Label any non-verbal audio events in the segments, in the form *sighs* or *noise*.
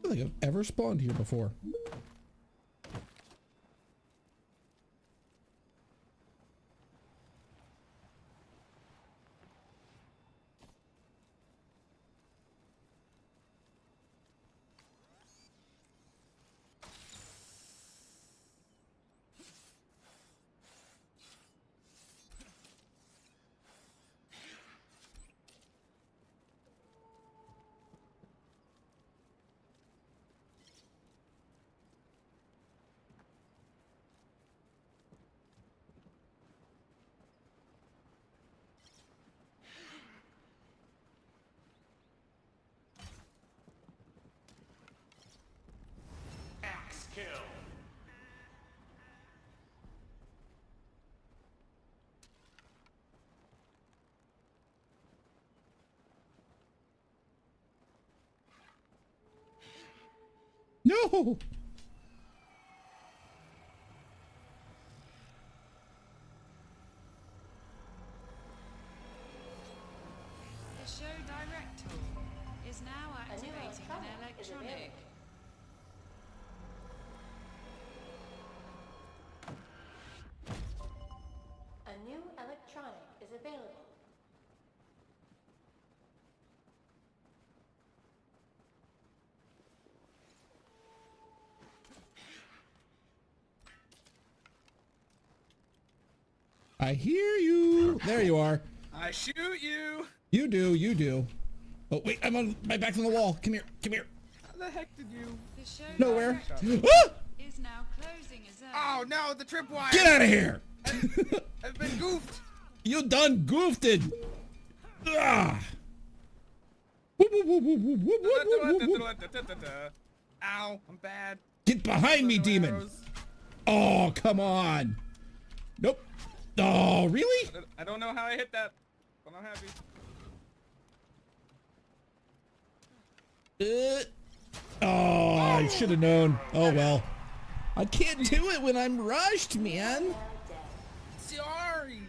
think I've ever spawned here before. Axe kill. No! I hear you. There you are. I shoot you. You do. You do. Oh wait, I'm on my back on the wall. Come here. Come here. How the heck did you? Nowhere. Ah! Oh no, the tripwire. Get out of here. I've, I've been goofed. *laughs* You done goofed it. Ah. Ow, I'm bad. Get behind me, demon. Arrows. Oh, come on. Nope. Oh, really? I don't- know how I hit that, but I'm happy. Uh, oh, I should have known. Oh, well. I can't do it when I'm rushed, man. Sorry.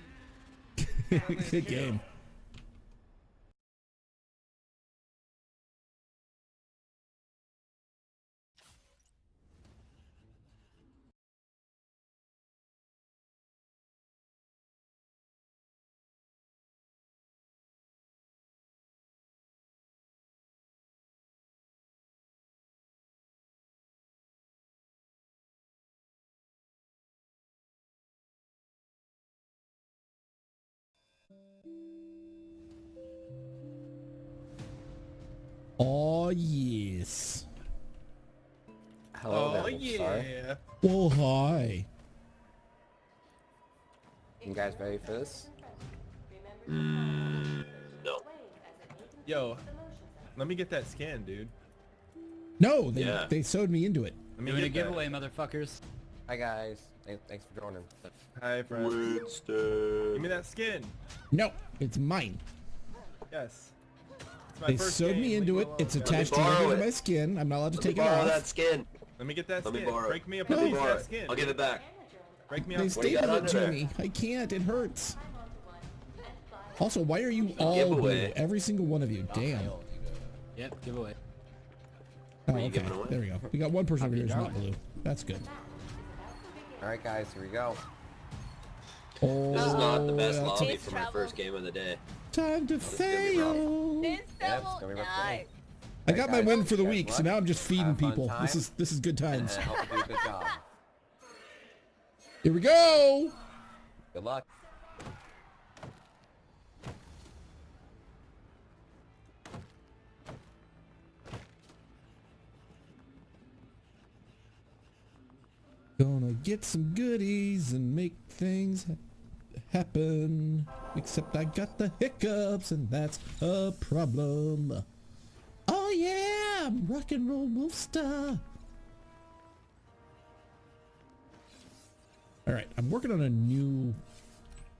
*laughs* Good game. Oh, yes. Hello Oh there, Sorry. yeah. Oh, hi. You guys ready for this? Mm, no. Yo, let me get that scan, dude. No, they, Yeah. they sewed me into it. Let me Doing a get that. giveaway, motherfuckers. Hi guys. Th- Thanks for joining. Hi, friend. Give me that skin. No, it's mine. Yes. It's my They first sewed game, me leave into it. It's attached to it. my skin. I'm not allowed to Let me take it borrow that skin. Let me get that Let me borrow. Break me a Let me piece of borrow that skin. I'll give it back. Break me They off. What do you stapled it to there? me. I can't. It hurts. Also, why are you all giveaway. blue? Every single one of you. Damn. Yep, giveaway. Oh, okay. giving? There we go. We got one person over here who's not blue. That's good. All right, guys. Here we go. Oh, This is not the best lobby a- for my first game of the day. time to gonna be rough. fail. This Yep, it's gonna be. I got my win for the guys, week, so now I'm just feeding Have a fun people. This is this is good times. I hope you do a good job. Here we go. Good luck. Gonna get some goodies and make things happen. Except I got the hiccups, and that's a problem. Oh yeah, I'm rock and roll wolf star. All right, I'm working on a new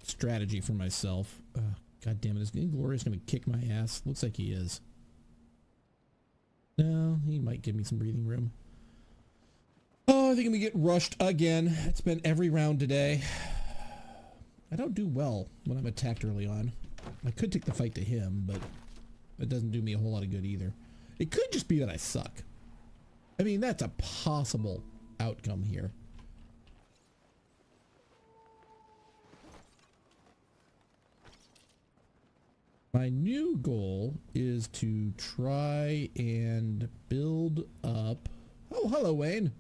strategy for myself. Uh, God damn it, is Inglorious gonna kick my ass? Looks like he is. No, he might give me some breathing room. Oh, I think I'm gonna get rushed again. It's been every round today. I don't do well when I'm attacked early on. I could take the fight to him, but it doesn't do me a whole lot of good either. It could just be that I suck. I mean, that's a possible outcome here. My new goal is to try and build up. Oh, hello, Wayne.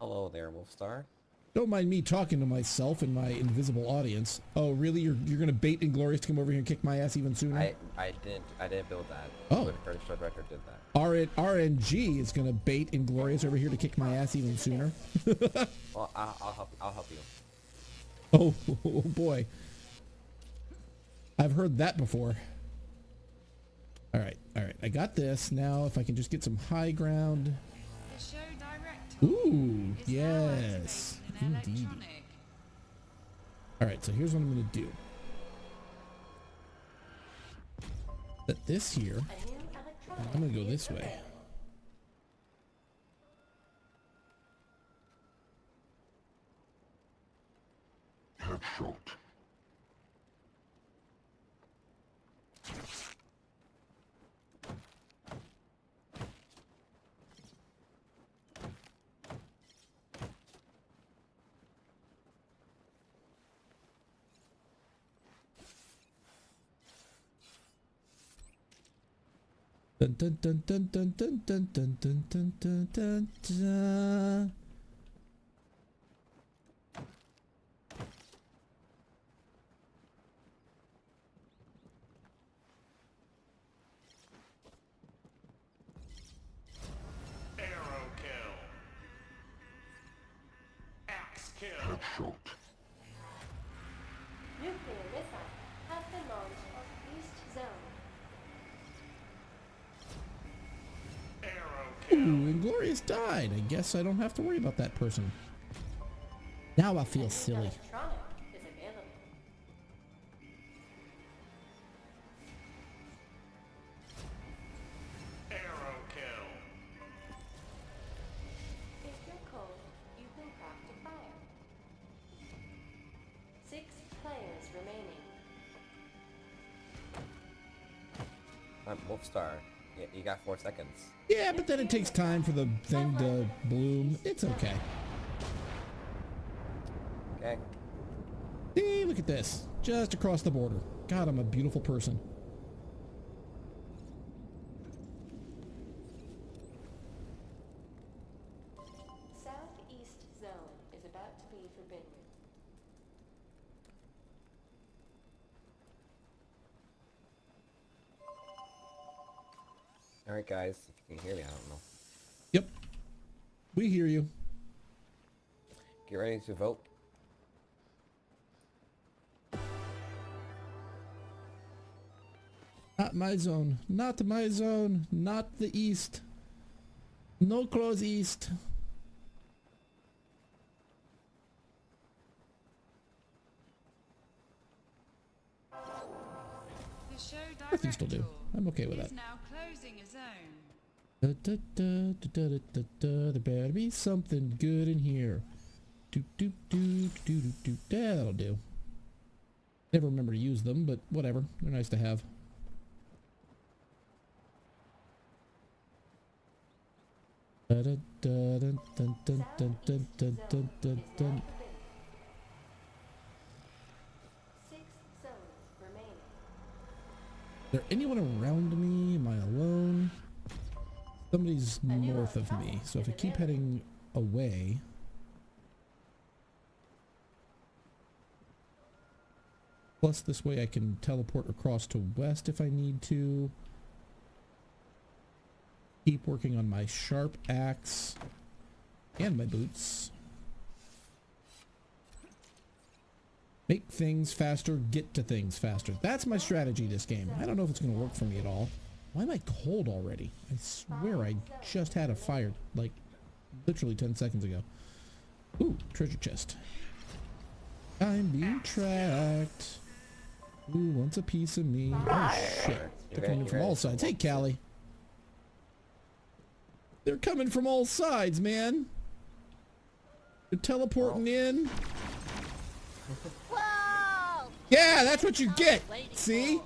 Hello there, Wolfstar. Don't mind me talking to myself and my invisible audience. Oh, really? You're you're gonna bait Inglorious to come over here and kick my ass even sooner? I I didn't I didn't build that. Oh. The Curtis Shred Record did that. RN, RNG is gonna bait Inglorious over here to kick my ass even sooner. *laughs* Well, I'll, I'll help. I'll help you. Oh, *laughs* oh boy. I've heard that before. All right, all right. I got this. Now, if I can just get some high ground. The show director Ooh, yes. Indeed. All right, so here's what I'm going to do. But this here, I'm going to go this way. Headshot. Dun dun dun dun dun dun dun dun dun dun dun dun Ooh, Inglorious died. I guess I don't have to worry about that person. Now I feel silly. Seconds. Yeah, but then it takes time for the thing to bloom. It's okay. Okay. See, look at this. Just across the border. God, I'm a beautiful person. Guys. If you can hear me, I don't know. Yep. We hear you. Get ready to vote. Not my zone. Not my zone. Not the east. No close east. The show still do. I'm okay with that. Da, da, da, da, da, da, da, There better be something good in here. Do, do, do, do, do, do. That'll do. Never remember to use them, but whatever. They're nice to have. Is there anyone around me? Am I alone? Somebody's north of me, so if I keep heading away... Plus this way I can teleport across to west if I need to. Keep working on my sharp axe and my boots. Make things faster, get to things faster. That's my strategy this game. I don't know if it's going to work for me at all. Why am I cold already? I swear I just had a fire, like, literally 10 seconds ago. Ooh, treasure chest. I'm being tracked. Who wants a piece of me? Oh, shit. They're coming from all sides. Hey, Callie. They're coming from all sides, man. They're teleporting in. *laughs* Whoa! Yeah, that's what you get. See?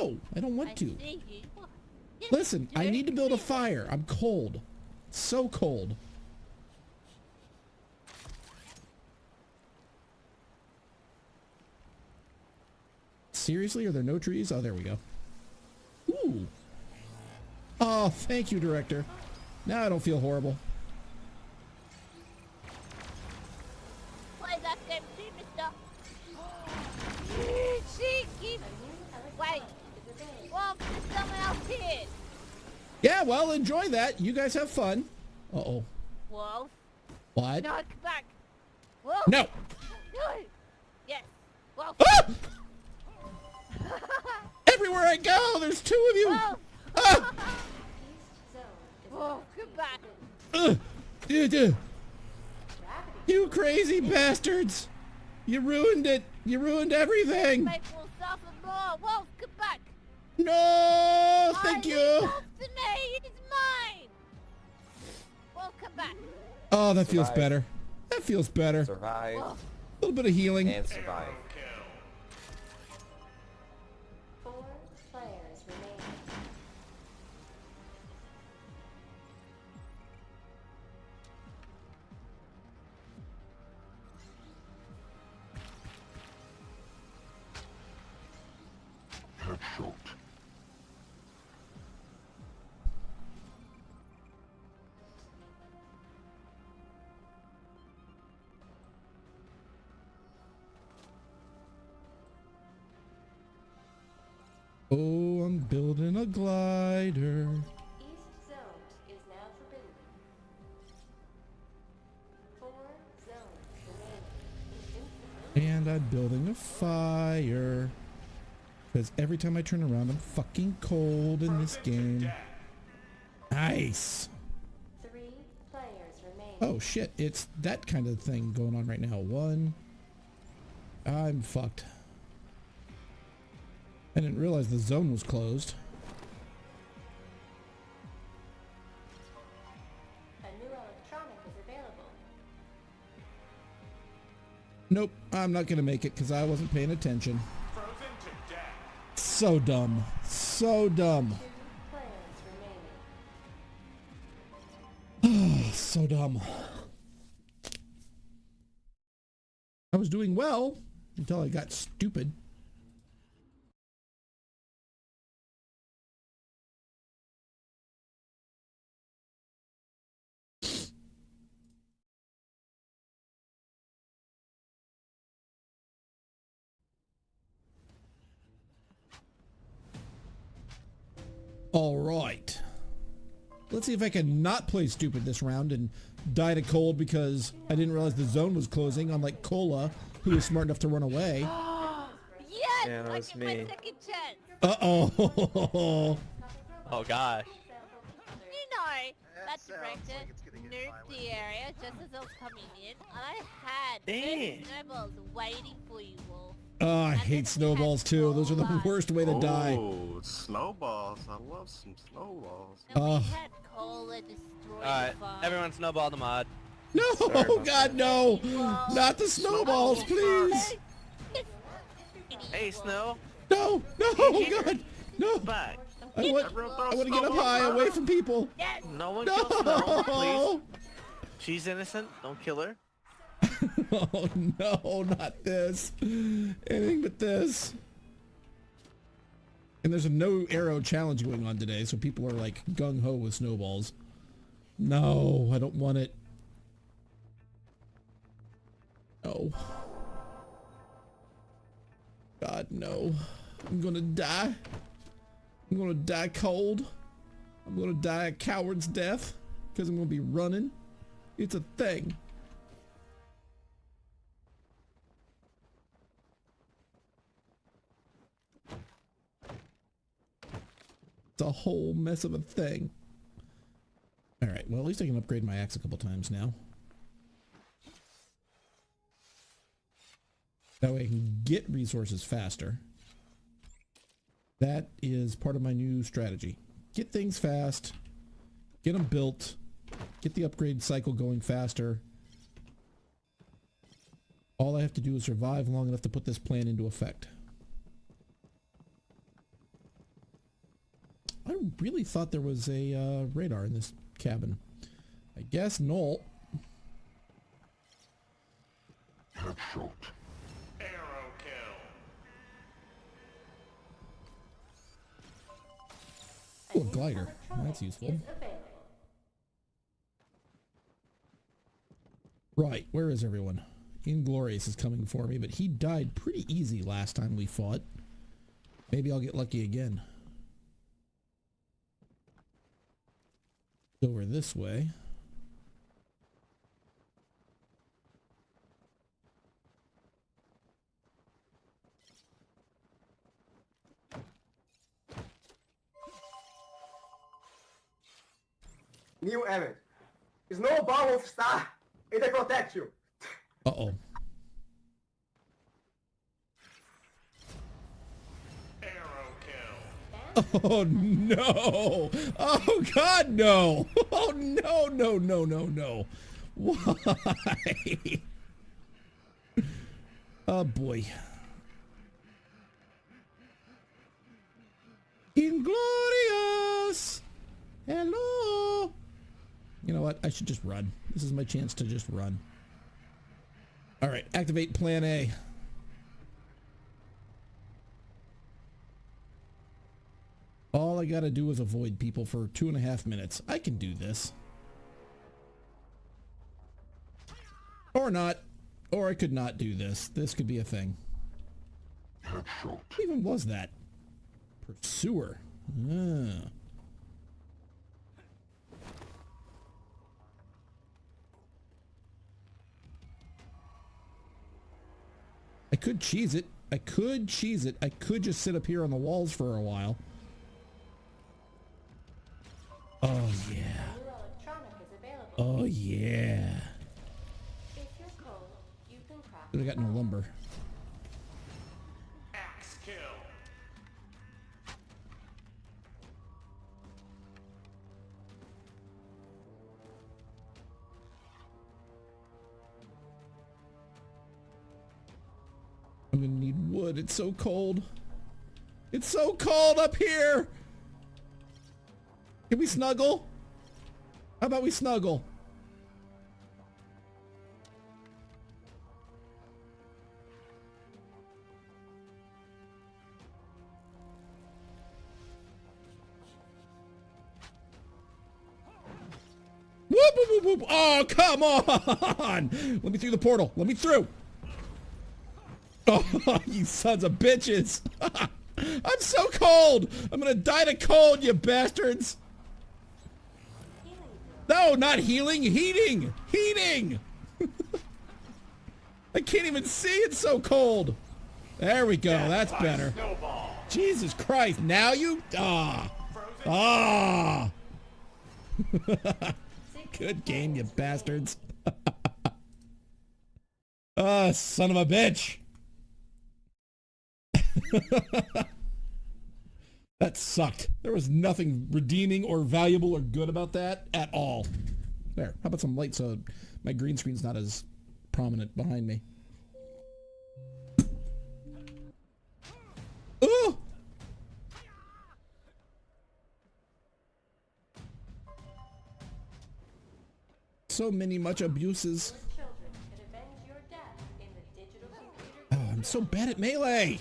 No. Whoa! Come here. No, I don't want to. see you. What? Yeah, Listen, I need to build a fire. I'm cold. So cold. Seriously? Are there no trees? Oh, there we go. Ooh. Oh, thank you, director. Now I don't feel horrible. Play that game too, mister. Cheeky. Wait. Well, there's someone. Yeah, well, enjoy that. You guys have fun. Uh-oh. Wolf. What? No, come back. Wolf. No. No. Yes. Wolf. Ah! *laughs* Everywhere I go, there's two of you. Wolf. Ah! *laughs* Wolf, come back. Ugh. Duh, duh. You crazy bastards! You ruined it! You ruined everything! Make will suffer more. Wolf. No! Thank I you! need Wolf to. It's mine. Wolf, come back. Oh, that feels better. That feels better. A Survive Wolf. little bit of healing. and survive. Four Oh, I'm building a glider. East zone is now forbidden. Four zones. And I'm building a fire. Because every time I turn around, I'm fucking cold in this game. Nice. Three players remaining. Oh shit, it's that kind of thing going on right now. One. I'm fucked. I didn't realize the zone was closed. A new electronic is available. Nope, I'm not gonna make it because I wasn't paying attention. Frozen to death. So dumb. So dumb. Two players remaining. *sighs* So dumb. I was doing well until I got stupid. All right. Let's see if I can not play stupid this round and die to cold because I didn't realize the zone was closing, unlike Cola, who was smart enough to run away. *gasps* Yes. Yeah, that I was get my me. second chance. Uh-oh. *laughs* Oh gosh. You know, that director nuked the area just as I was coming in, and I had Damn. 30 snowballs waiting for you, Wolf. Oh, I hate snowballs too. Those are the worst way to oh, die. Oh, snowballs. I love some snowballs. Oh. Ugh. we had cola destroy Alright, everyone snowball the mod. No, about *laughs* God, no. Not the snowballs, please. Hey, Snow. No, no, God. No. Back. I want, I want to get up high away from people. Yes. No one kill Snow, please. No. She's innocent. Don't kill her. *laughs* Oh, no, not this. Anything but this. And there's a no arrow challenge going on today, so people are like gung-ho with snowballs. No, I don't want it. No. God, no. I'm gonna die. I'm gonna die cold. I'm gonna die a coward's death because I'm gonna be running. It's a thing. It's a whole mess of a thing. All right, well, at least I can upgrade my axe a couple times now. That way I can get resources faster. That is part of my new strategy. Get things fast, get them built, get the upgrade cycle going faster. All I have to do is survive long enough to put this plan into effect. I really thought there was a uh, radar in this cabin. I guess Noel. Arrow kill. Oh, a glider. That's useful. Right, where is everyone? Inglorious is coming for me, but he died pretty easy last time we fought. Maybe I'll get lucky again. Over this way. New event. Snowball of Star. It will protect you. Uh-oh. Arrow kill. Oh no! Oh god no! Oh no no no no no! Why? Oh boy. Inglorious! Hello! You know what? I should just run. This is my chance to just run. Alright, activate plan A. All I gotta do is avoid people for two and a half minutes. I can do this. Or not. Or I could not do this. This could be a thing. What even was that? Pursuer. Ah. I could cheese it. I could cheese it. I could just sit up here on the walls for a while. Oh yeah. New electronic is available. Oh yeah. Cold, you can craft But I got no lumber. Axe kill. I'm gonna need wood. It's so cold. It's so cold up here. Can we snuggle? How about we snuggle? Whoop, whoop, whoop. Oh, come on! *laughs* Let me through the portal. Let me through. *laughs* Oh, you sons of bitches! *laughs* I'm so cold! I'm gonna die to cold, you bastards! No, not healing, heating! Heating! *laughs* I can't even see, it's so cold! There we go, that's better. Jesus Christ, now you... Ah! Ah! *laughs* Good game, you bastards. *laughs* Ah, son of a bitch! That sucked. There was nothing redeeming or valuable or good about that at all. There. How about some light so my green screen's not as prominent behind me? Ooh! So many much abuses. children and avenge your death in the digital computer Oh, I'm so bad at melee.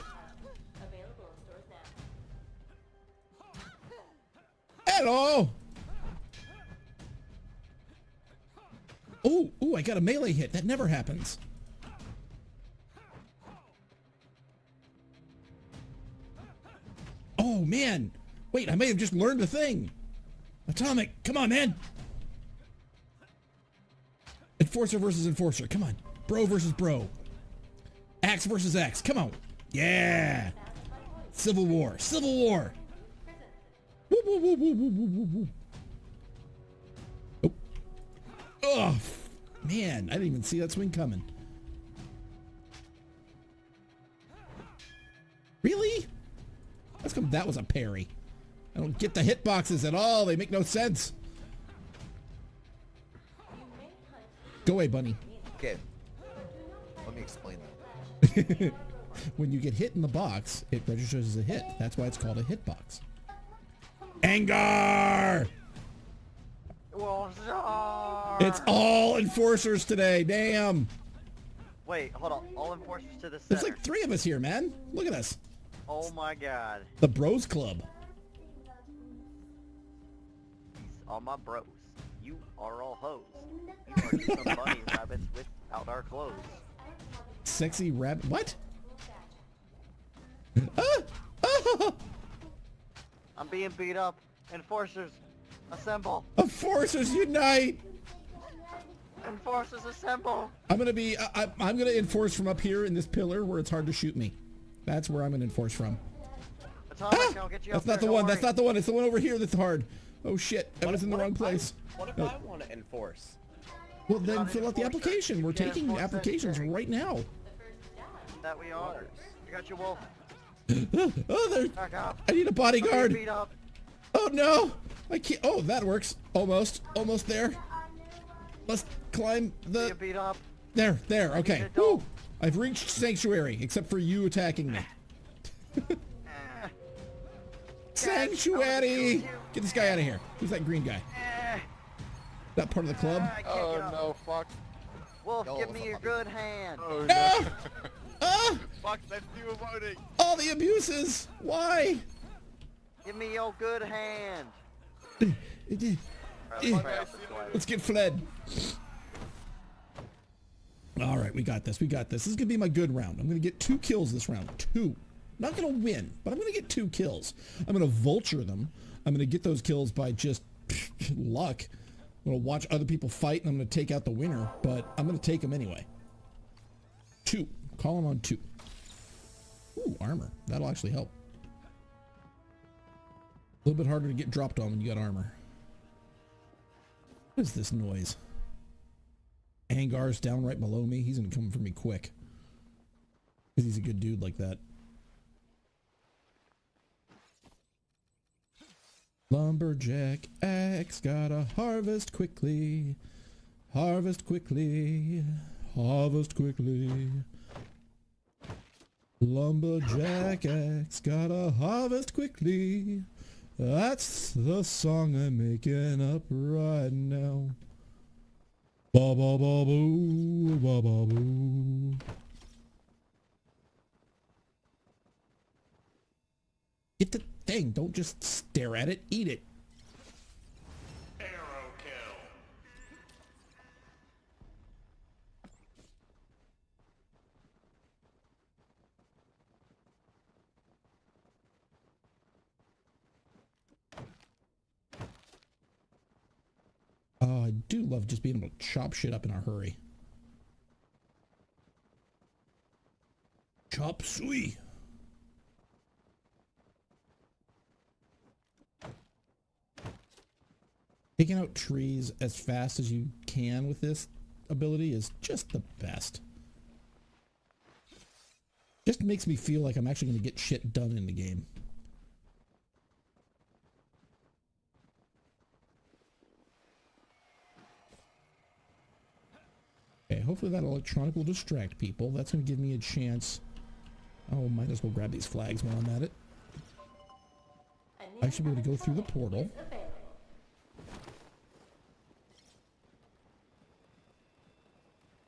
Hello. Oh, oh, I got a melee hit. That never happens. Oh, man. Wait, I may have just learned a thing. Atomic, come on, man. Enforcer versus enforcer. Come on. Bro versus bro. Axe versus axe. Come on. Yeah. Civil War. Civil War. Oh. Oh, man. I didn't even see that swing coming. Really? That's come that was a parry. I don't get the hitboxes at all. They make no sense. Go away, bunny. Okay. Let me explain that. *laughs* when you get hit in the box, it registers as a hit. That's why it's called a hitbox. Angar! It's all enforcers today. Damn. Wait, hold on. All enforcers to the There's center. like three of us here, man. Look at us. Oh my god. The Bros Club. These are my bros. You are all hoes. You are some bunny *laughs* rabbits without our clothes. Sexy rabbit. What? *laughs* Ah! Ah! *laughs* I'm being beat up. Enforcers, assemble. Enforcers unite! Enforcers, assemble. I'm gonna be. I, I, I'm gonna enforce from up here in this pillar where it's hard to shoot me. That's where I'm gonna enforce from. Atomic, I'll ah! get you That's up not there, the one. don't That's not the one. It's the one over here that's hard. Oh shit! I was in the wrong place. What if No. I want to enforce? Well, then fill out the application. We're taking applications right now. That we are. I got you, Wolf. *laughs* oh, there. Back up. I need a I'm bodyguard. being beat up. Oh no! I can't. Oh, that works. Almost. Almost there. Let's climb the. beat up. There. There. Okay. Woo! I've reached sanctuary, except for you attacking me. *laughs* *laughs* Sanctuary! Get this guy out of here. Who's that green guy? Eh. That part of the club? Oh no, fuck. Wolf, Y'all give me a your good hand. Oh Ah! no. Ah! fuck, that's you emoting. All the abuses! Why? Give me your good hand. Eh, Alright, Eh. let's try out this way. Let's get fled. All right, we got this. We got this. This is gonna be my good round. I'm gonna get two kills this round. Two. Not gonna win, but I'm gonna get two kills. I'm gonna vulture them. I'm gonna get those kills by just *laughs* luck. I'm gonna watch other people fight, and I'm gonna take out the winner. But I'm gonna take them anyway. Two. Call them on two. Ooh, armor. That'll actually help. A little bit harder to get dropped on when you got armor. What is this noise? Angar's down right below me. He's gonna come for me quick. Cause he's a good dude like that. Lumberjack axe gotta harvest quickly. Harvest quickly. Harvest quickly. Lumberjack axe gotta harvest quickly. That's the song I'm making up right now. Ba ba ba boo, ba ba boo. Get the thing. Don't just stare at it. Eat it. Oh, I do love just being able to chop shit up in a hurry. Chop suey. Taking out trees as fast as you can with this ability is just the best. Just makes me feel like I'm actually going to get shit done in the game. Okay, hopefully that electronic will distract people. That's going to give me a chance. Oh, might as well grab these flags while I'm at it. I should be able to go through the portal.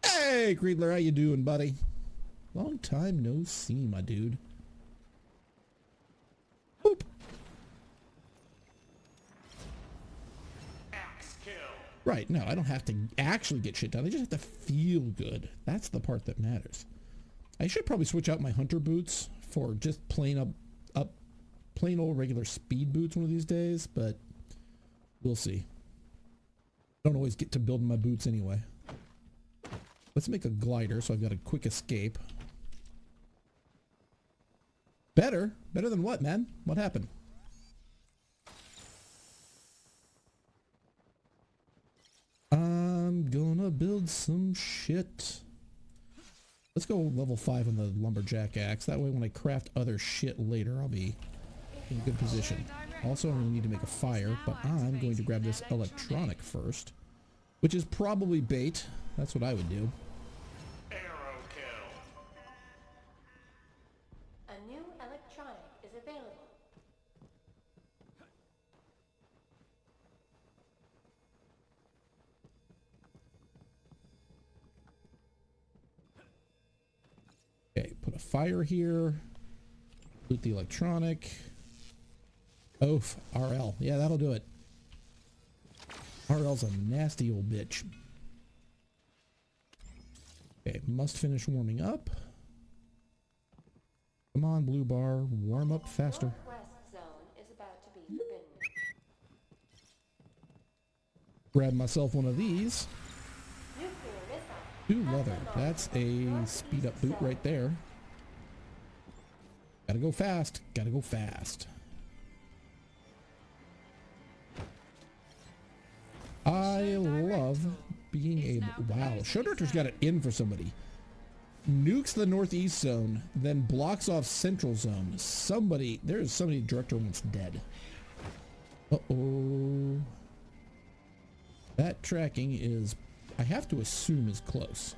Hey, Creedler, how you doing, buddy? Long time no see, my dude. Boop. Axe kill. Right, no, I don't have to actually get shit done. I just have to feel good. That's the part that matters. I should probably switch out my hunter boots for just plain up, up, plain old regular speed boots one of these days, but we'll see. I Don't always get to building my boots anyway. Let's make a glider so I've got a quick escape. Better? Better than what, man? What happened? I'm gonna build some shit. Let's go level 5 on the lumberjack axe. That way when I craft other shit later, I'll be in a good position. Also, I'm going to need to make a fire, but I'm going to grab this electronic first, which is probably bait. That's what I would do. Fire here. Loot the electronic. Oaf, RL. Yeah, that'll do it. RL's a nasty old bitch. Okay, must finish warming up. Come on, blue bar, warm up faster. Grab myself one of these. Ooh, leather. That's a speed up boot right there. Gotta go fast. Gotta go fast. I love being able. Wow, show director's got it in for somebody. Nukes the northeast zone, then blocks off central zone. Somebody, there's somebody director wants dead. Uh oh. That tracking is, I have to assume, is close.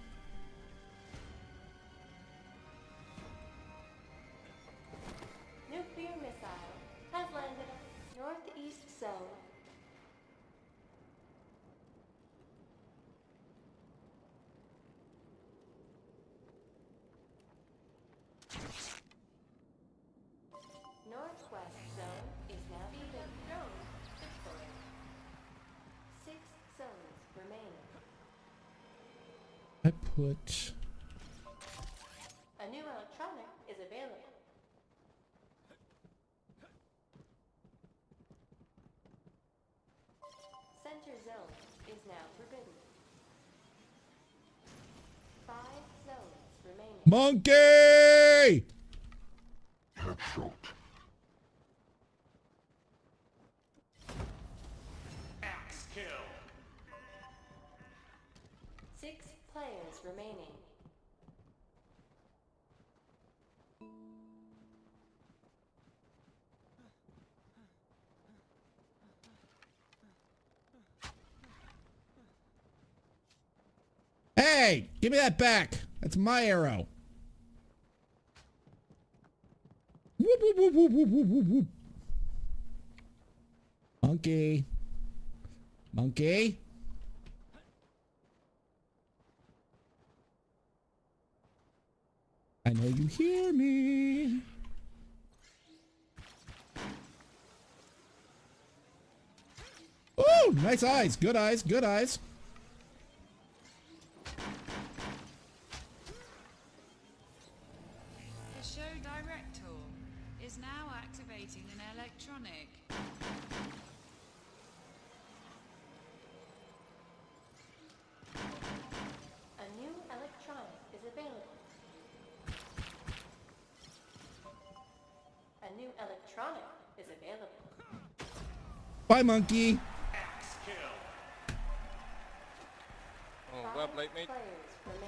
Center zone is now forbidden. Five zones remaining. monkey! Hey, give me that back. That's my arrow. Whoop, whoop, whoop, whoop, whoop, whoop, whoop. Monkey. Monkey. I know you hear me. Oh, nice eyes. Good eyes. Good eyes. New electronic is available. Bye, monkey. Oh, well played, mate.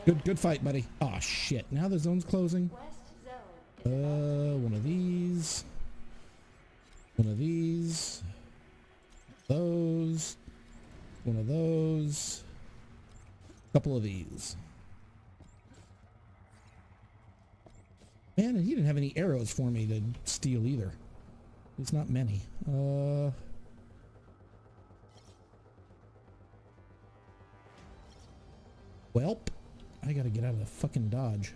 Good, good fight, buddy. Oh shit! Now the zone's closing. West zone is Uh, one of these. One of these. Those. One of those. Couple of these. Man, he didn't have any arrows for me to steal either. There's not many. Uh. Welp. I gotta get out of the fucking dodge.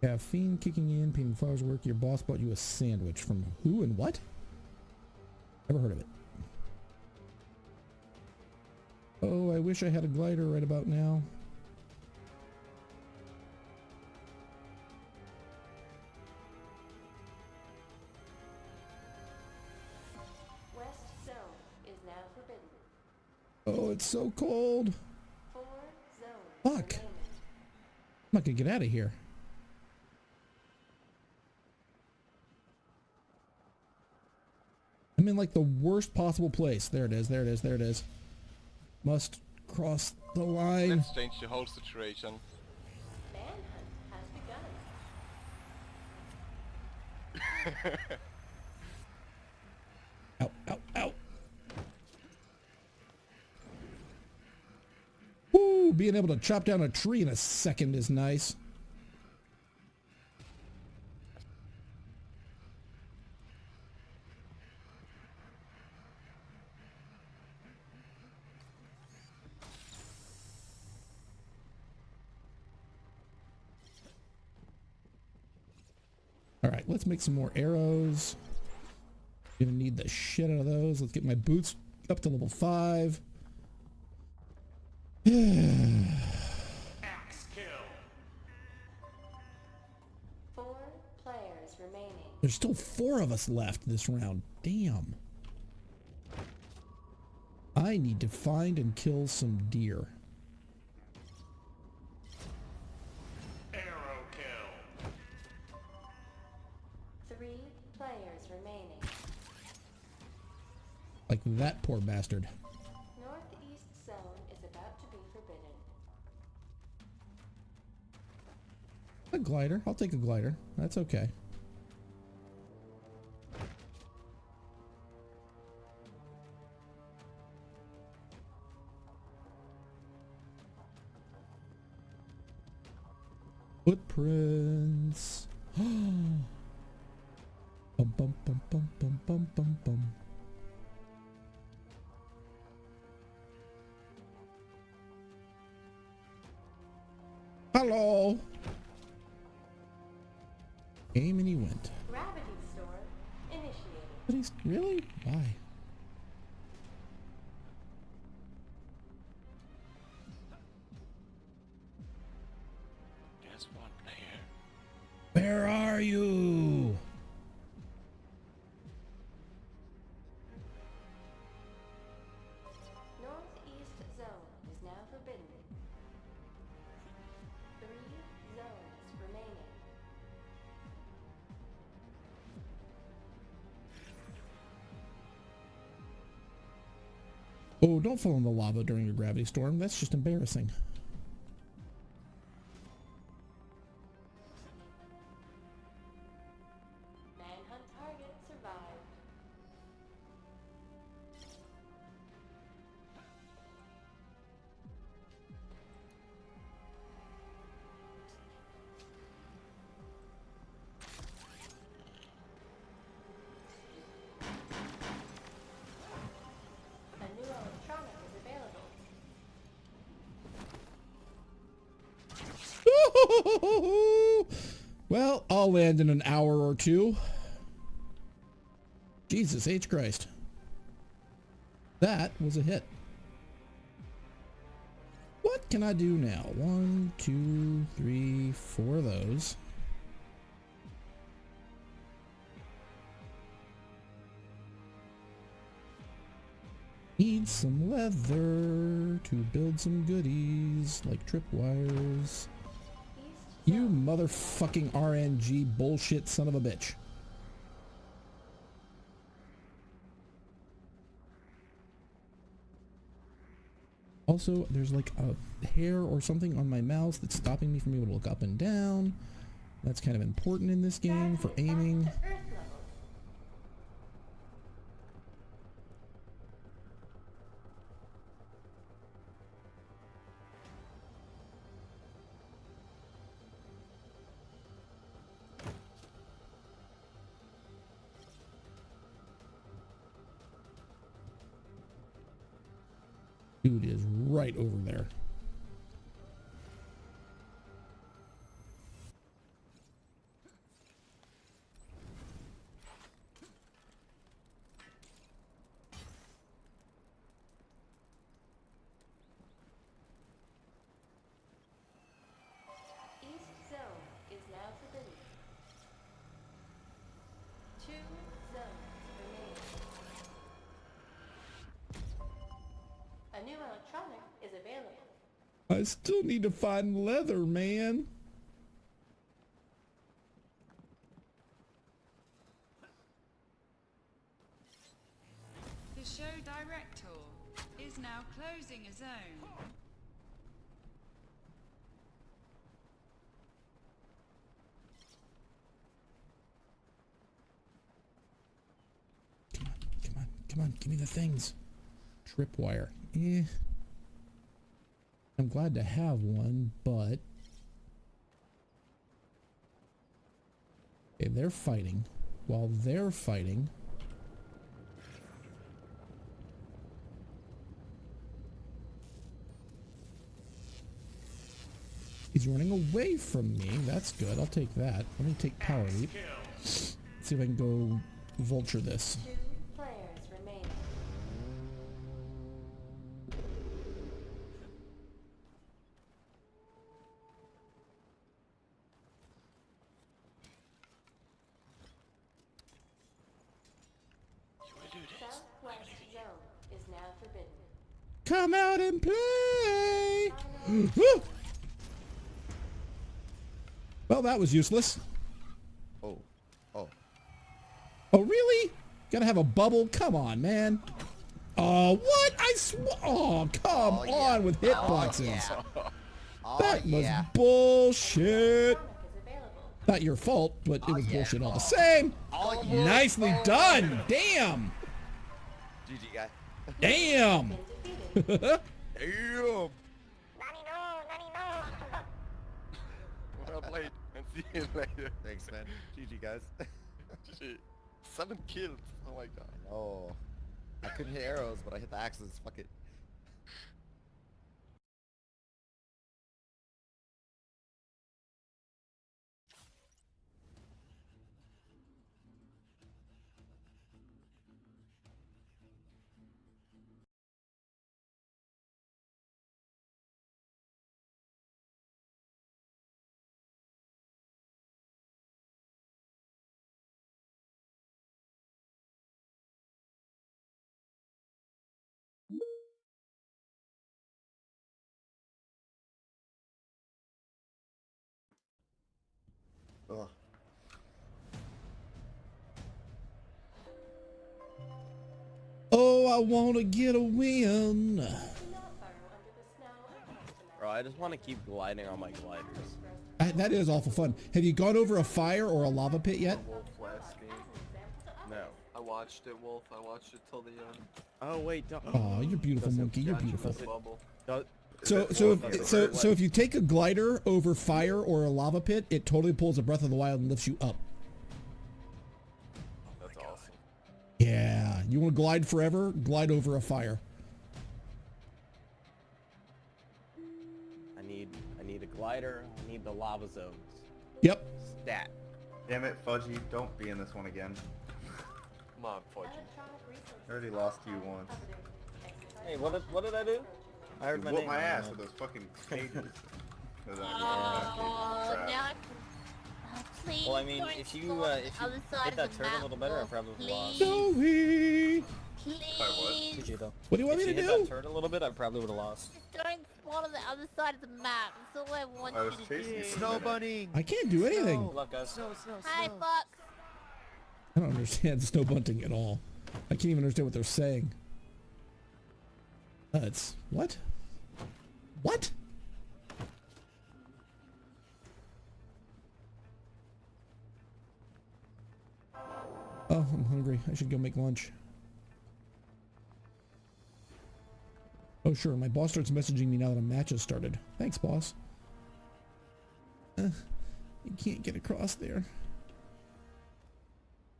Caffeine kicking in, painting flowers work. Your boss bought you a sandwich from who and what? Never heard of it. Oh, I wish I had a glider right about now. West zone is now forbidden. Oh, it's so cold. Fuck. I'm not gonna get out of here. I'm in like the worst possible place. There it is, there it is, there it is. Must cross the line. Let's change the whole situation. Manhunt has begun. Ow, ow, ow. Woo, being able to chop down a tree in a second is nice. let's make some more arrows. Gonna need the shit out of those. Let's get my boots up to level five. Axe kill. Four players *sighs* remaining. There's still four of us left this round. Damn. I need to find and kill some deer. That poor bastard. Northeast zone is about to be forbidden. A glider. I'll take a glider. That's okay. Footprints. *gasps* bum bum bum bum bum bum bum bum. Hello. Came and he went. Gravity storm initiated. But he's really why? There's one player. Where are you? Don't fall in the lava during a gravity storm. That's just embarrassing. Well, in an hour or two. Jesus H. Christ. That was a hit. What can I do now? One, two, three, four of those. Need some leather to build some goodies like tripwires. You motherfucking RNG bullshit son of a bitch. Also, there's like a hair or something on my mouse that's stopping me from being able to look up and down. That's kind of important in this game for aiming. Dude is right over there. East zone is now forbidden. Two A new electronic is available. I still need to find leather, man. The show director is now closing a zone. Come on, come on, give me the things. Tripwire. Eh. I'm glad to have one, but... Okay, they're fighting. While they're fighting... He's running away from me. That's good. I'll take that. Let me take power leap. See if I can go vulture this. And play! *gasps* Well, that was useless. Oh. Oh. Oh, really? Gotta have a bubble? Come on, man. Oh, what? I sw- Oh, come Oh, yeah. on with Oh, hitboxes. yeah. Oh, That was yeah. bullshit. Not your fault, but it Oh, was bullshit all the same. Oh. Nicely oh, done. Damn. GG guy. Damn. *laughs* *laughs* Been defeated. Damn. Well played, and see you later. Thanks, man. GG guys. Shit. Seven kills. Oh my god. oh. I couldn't hit arrows, but I hit the axes. Fuck it. Ugh. Oh, I want to get a win. Do not burrow under the snow or ice tonight. Bro, I just want to keep gliding on my gliders. I- that is awful fun. Have you gone over a fire or a lava pit yet? Wolf last game. No. I watched it, Wolf. I watched it till the end. Oh wait, don't. Oh, you're beautiful, monkey. You're beautiful. the bubble. don't- So, so, if, so, so if you take a glider over fire or a lava pit, it totally pulls a Breath of the Wild and lifts you up. Oh, that's awesome. Yeah, you want to glide forever? Glide over a fire. I need, I need a glider. I need the lava zones. Yep. Stat. Damn it, Fudgy. Don't be in this one again. Come on, Fudgy. I already lost you once. Hey, what did, what did I do? I heard You my name. my ass with those fucking cages. *laughs* Uh, Oh, fucking now. I can... Oh, please Well, I mean, if you, uh, if you other hit that of the turn a little better, I probably would've lost. Please, Zoe! please. GG though. What do you want if me to do? If you hit that turn a little bit, I probably would have lost. Just don't spawn on the other side of the map. That's all I want I was you to chasing do. you. Snow bunny. I can't do anything. Good luck, guys. Snow, snow, Hi, snow. Fox. I don't understand *laughs* snow bunting at all. I can't even understand what they're saying. Uh, it's what? What? Oh, I'm hungry. I should go make lunch. Oh, sure. My boss starts messaging me now that a match has started. Thanks, boss. Uh, you can't get across there.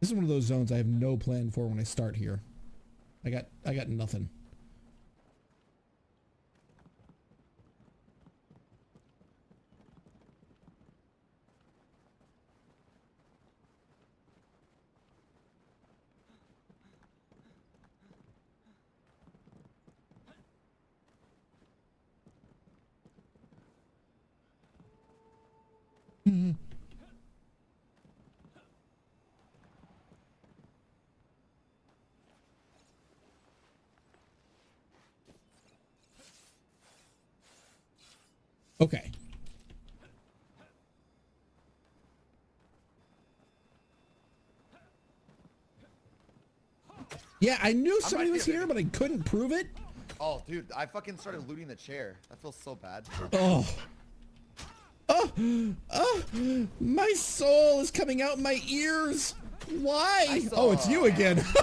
This is one of those zones I have no plan for when I start here. I got I got nothing. Mm-hmm. Okay. Yeah, I knew somebody right was here, here, but I couldn't prove it. Oh, dude, I fucking started looting the chair. That feels so bad. Oh. Oh, oh, my soul is coming out my ears. Why? Oh, it's you again. *laughs*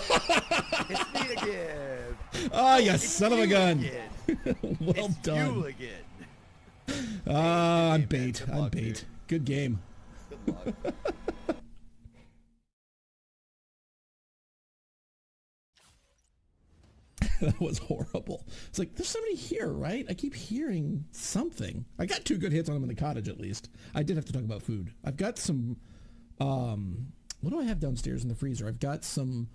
it's me again. Ah, you son of a gun. again. *laughs* well it's done. you again. Ah, I'm Good man. bait. I'm bait. Good game. Good luck. *laughs* *laughs* that was horrible. It's like there's somebody here, right? I keep hearing something. I got two good hits on him in the cottage at least. I did have to talk about food. I've got some um what do I have downstairs in the freezer? I've got some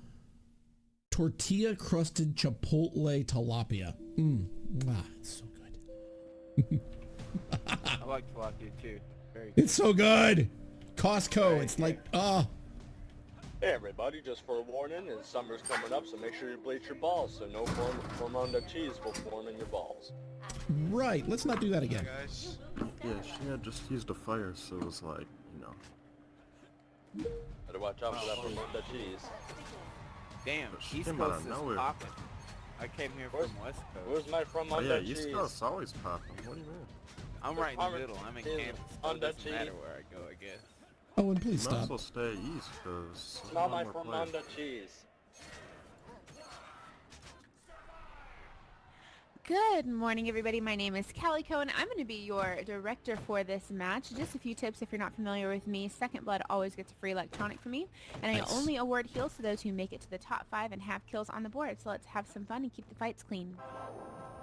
tortilla crusted chipotle tilapia. Mmm. Ah, it's so good. *laughs* I like tilapia too. Very It's so good. Costco. It's like, ah. Hey everybody, just for a warning, and summer's coming up, so make sure you bleach your balls so no form Formondo cheese will form in your balls. right. Let's not do that again. Guys. Yeah, she had just used a fire, so it was like, you know. Better watch out for that Formondo cheese. Damn, She East came out of Coast is nowhere. popping. I came here Where's- from West Coast. Where's my Oh Formondo yeah, cheese? East Coast always popping. What do you mean? I'm right in the middle. I'm in is Kansas. So it doesn't matter where I go, I guess. Oh, and please You might as stop. well stay east, cause Smell my Formondo cheese. Good morning, everybody. My name is Calico, Cohen. I'm going to be your director for this match. Just a few tips if you're not familiar with me. Second Blood always gets a free electronic from me, and Nice. I only award heals to those who make it to the top five and have kills on the board. So let's have some fun and keep the fights clean.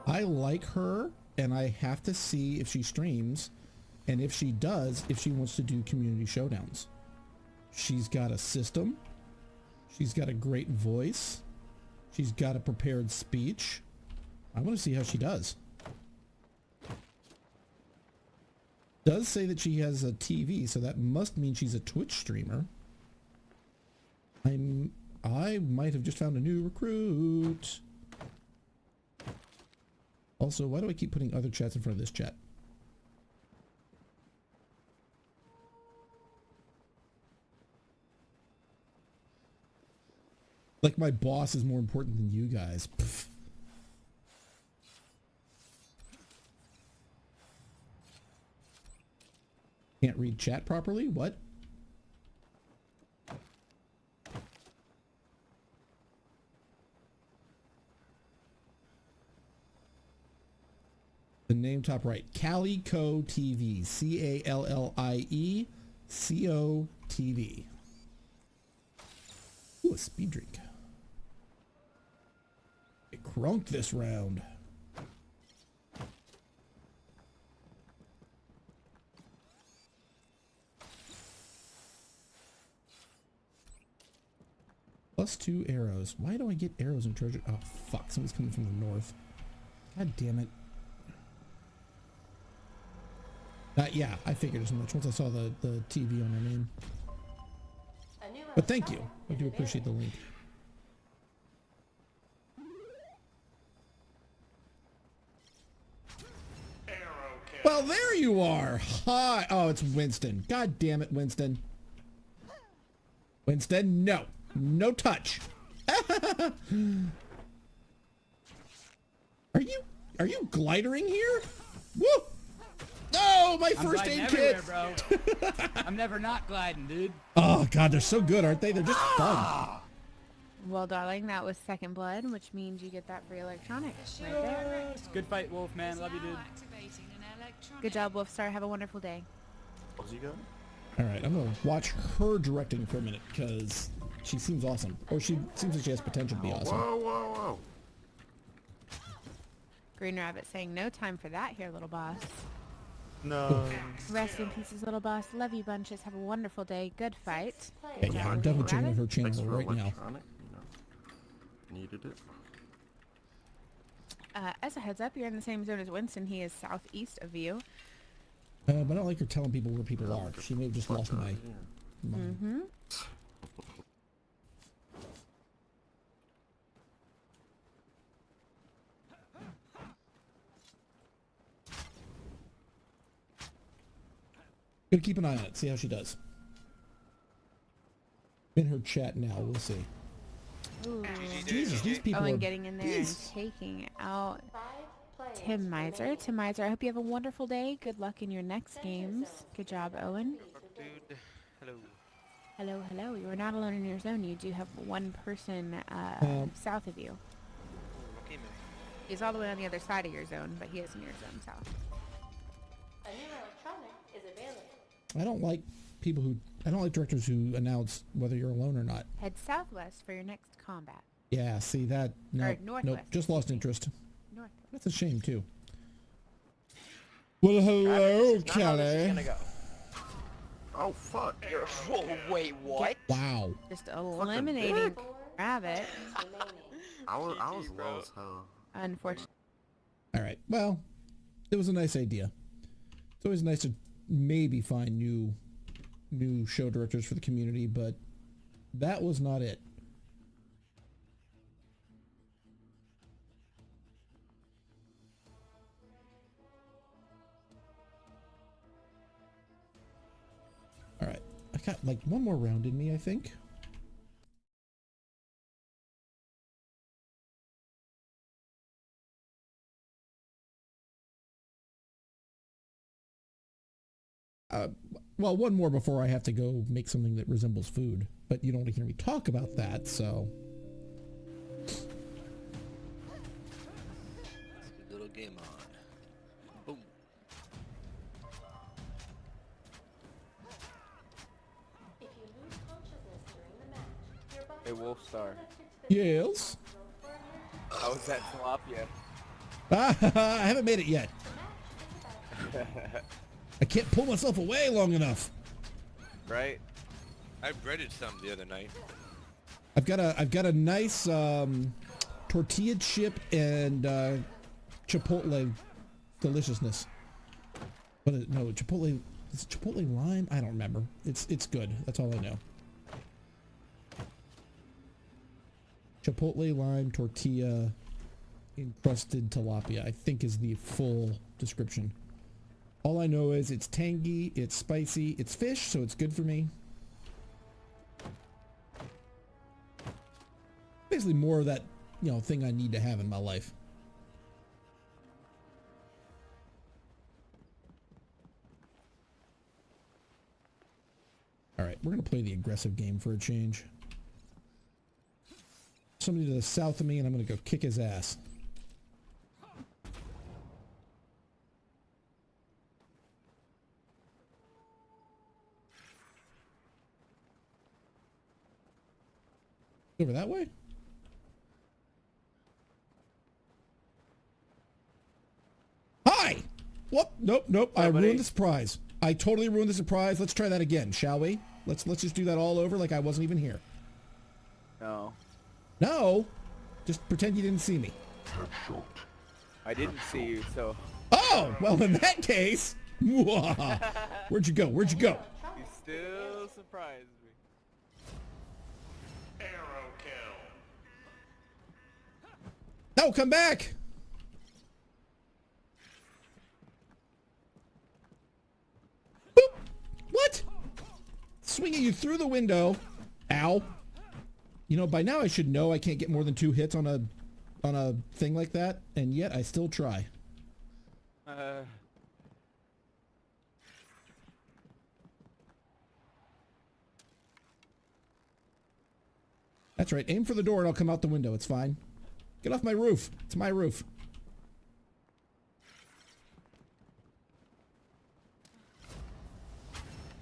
I like her, and I have to see if she streams, and if she does, if she wants to do community showdowns. She's got a system. She's got a great voice. She's got a prepared speech. I want to see how she does. Does say that she has a TV, so that must mean she's a Twitch streamer. I'm I might have just found a new recruit. Also, why do I keep putting other chats in front of this chat? Like my boss is more important than you guys. Can't read chat properly? What? The name top right. Calico TV. C-A-L-L-I-E C-O-T-V. Ooh, a speed drink. Crunk this round. Plus two arrows. Why do I get arrows in treasure? Oh, fuck. Someone's coming from the north. God damn it. Uh, yeah, I figured as much once I saw the, the TV on my name. But thank you. I do appreciate the link. Well, there you are. Hi. Oh, it's Winston. God damn it, Winston. Winston, no. No touch. *laughs* are you are you glidering here? Woo! No, my I'm first aid kit. bro. *laughs* I'm never not gliding, dude. Oh god, they're so good, aren't they? They're just ah! fun. Well, darling, that was Second Blood, which means you get that free electronics. right there. Good fight, Wolf, man. Love you, dude. Activating an electronic. Good job, Wolfstar. Have a wonderful day. What's you got? All right, I'm gonna watch her directing for a minute because she seems awesome, or she seems like she has potential to be oh, awesome. Whoa, whoa, whoa. Green Rabbit saying no time for that here, little boss. No. Rest in pieces, little boss. Love you bunches. Have a wonderful day. Good fight. Yeah, Good yeah, job, I'm Green definitely checking her channel right now. electronic. Needed it. Uh, as a heads up, you're in the same zone as Winston. He is southeast of you. Uh, but I don't like her telling people where people are. She may have just lost my. my Mm-hmm. Gonna keep an eye on it. See how she does. In her chat now. We'll see. Ooh. Jesus, these people Oh, and are getting in there beasts. and taking out Tim Miser. Tim Miser, I hope you have a wonderful day. Good luck in your next games. Good job, Owen. Dude, hello. Hello, hello. You are not alone in your zone. You do have one person uh, Um, south of you. Okay, man. He's all the way on the other side of your zone, but he is in your zone south. A new electronic is available. I don't like people who. I don't like directors who announce whether you're alone or not. Head southwest for your next combat. Yeah, see that? No, nope, northwest, just lost interest. North. That's a shame too. Well, hello, Travis, this is not how this is Kelly. gonna go. Oh fuck. Whoa, wait, what? Wow. Just eliminating rabbit. I was I was low as hell. Unfortunately. All right. Well, it was a nice idea. It's always nice to maybe find new new show directors for the community, but that was not it. All right. I got like one more round in me, I think. Uh, well, one more before I have to go make something that resembles food. But you don't want to hear me talk about that, so... Little game on. Boom. If you lose consciousness during the match, your body Hey, Wolfstar. Yes? I was at tilapia. *laughs* I haven't made it yet. *laughs* I can't pull myself away long enough. right? I breaded some the other night. I've got a I've got a nice um, tortilla chip and uh, chipotle deliciousness. But it, no, chipotle is chipotle lime. I don't remember. It's it's good. That's all I know. Chipotle lime tortilla encrusted tilapia. I think is the full description. All I know is it's tangy, it's spicy, it's fish, so it's good for me. Basically more of that, you know, thing I need to have in my life. All right, we're going to play the aggressive game for a change. Somebody to the south of me and I'm going to go kick his ass. Over that way? Hi! Whoop! Nope, nope. I buddy. ruined the surprise. I totally ruined the surprise. Let's try that again, shall we? Let's let's just do that all over like I wasn't even here. No. No! Just pretend you didn't see me. I didn't see you, so Oh! Well, in that case... *laughs* Where'd you go? Where'd you go? you still surprised No, come back! Boop! What? Swinging you through the window. Ow. You know, by now I should know I can't get more than two hits on a on a thing like that, and yet I still try. Uh, That's right. Aim for the door and I'll come out the window. It's fine. Get off my roof. It's my roof.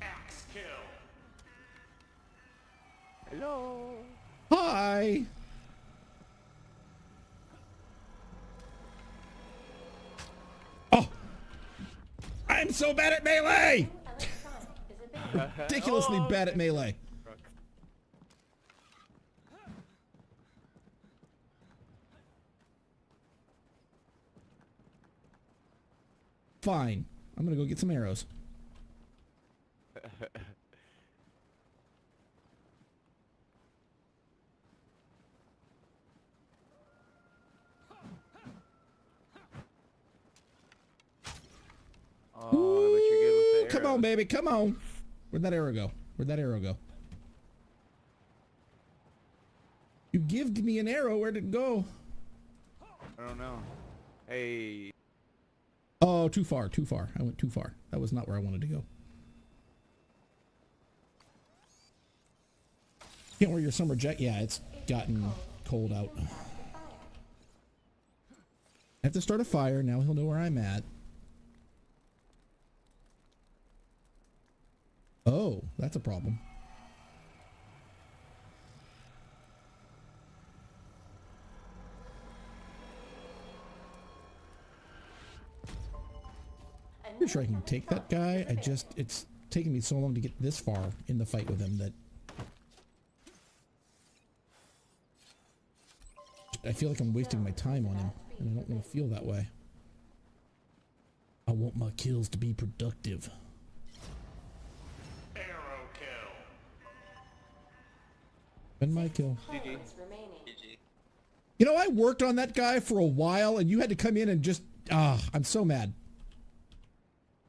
Axe kill. hello. Hi. Oh. I'm so bad at melee. Ridiculously Oh, bad at melee. Fine. I'm gonna go get some arrows. *laughs* Oh, but you're good with the Come on, baby. Come on. Where'd that arrow go? Where'd that arrow go? You gived me an arrow. Where'd it go? I don't know. Hey, Oh, too far. Too far. I went too far. That was not where I wanted to go. Can't wear your summer jacket. Yeah, it's gotten cold out. I have to start a fire. Now he'll know where I'm at. Oh, that's a problem. Pretty sure I can take that guy. I just, it's taken me so long to get this far in the fight with him that I feel like I'm wasting my time on him, and I don't want to feel that way. I want my kills to be productive. Arrow kill. And my kill. Homes. You know, I worked on that guy for a while, and you had to come in and just ah, I'm so mad.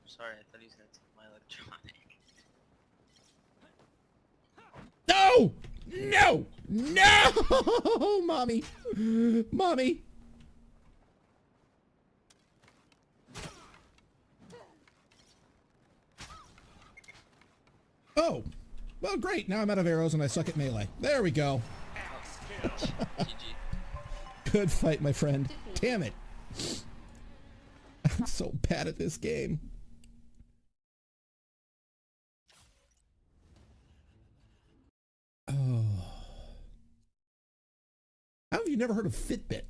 Sorry, I thought he was gonna take my electronic. No! No! *laughs* Mommy! Mommy! Oh! Well, great. Now I'm out of arrows and I suck at melee. There we go. *laughs* Good fight, my friend. Damn it. *laughs* I'm so bad at this game. Oh. How have you never heard of Fitbit?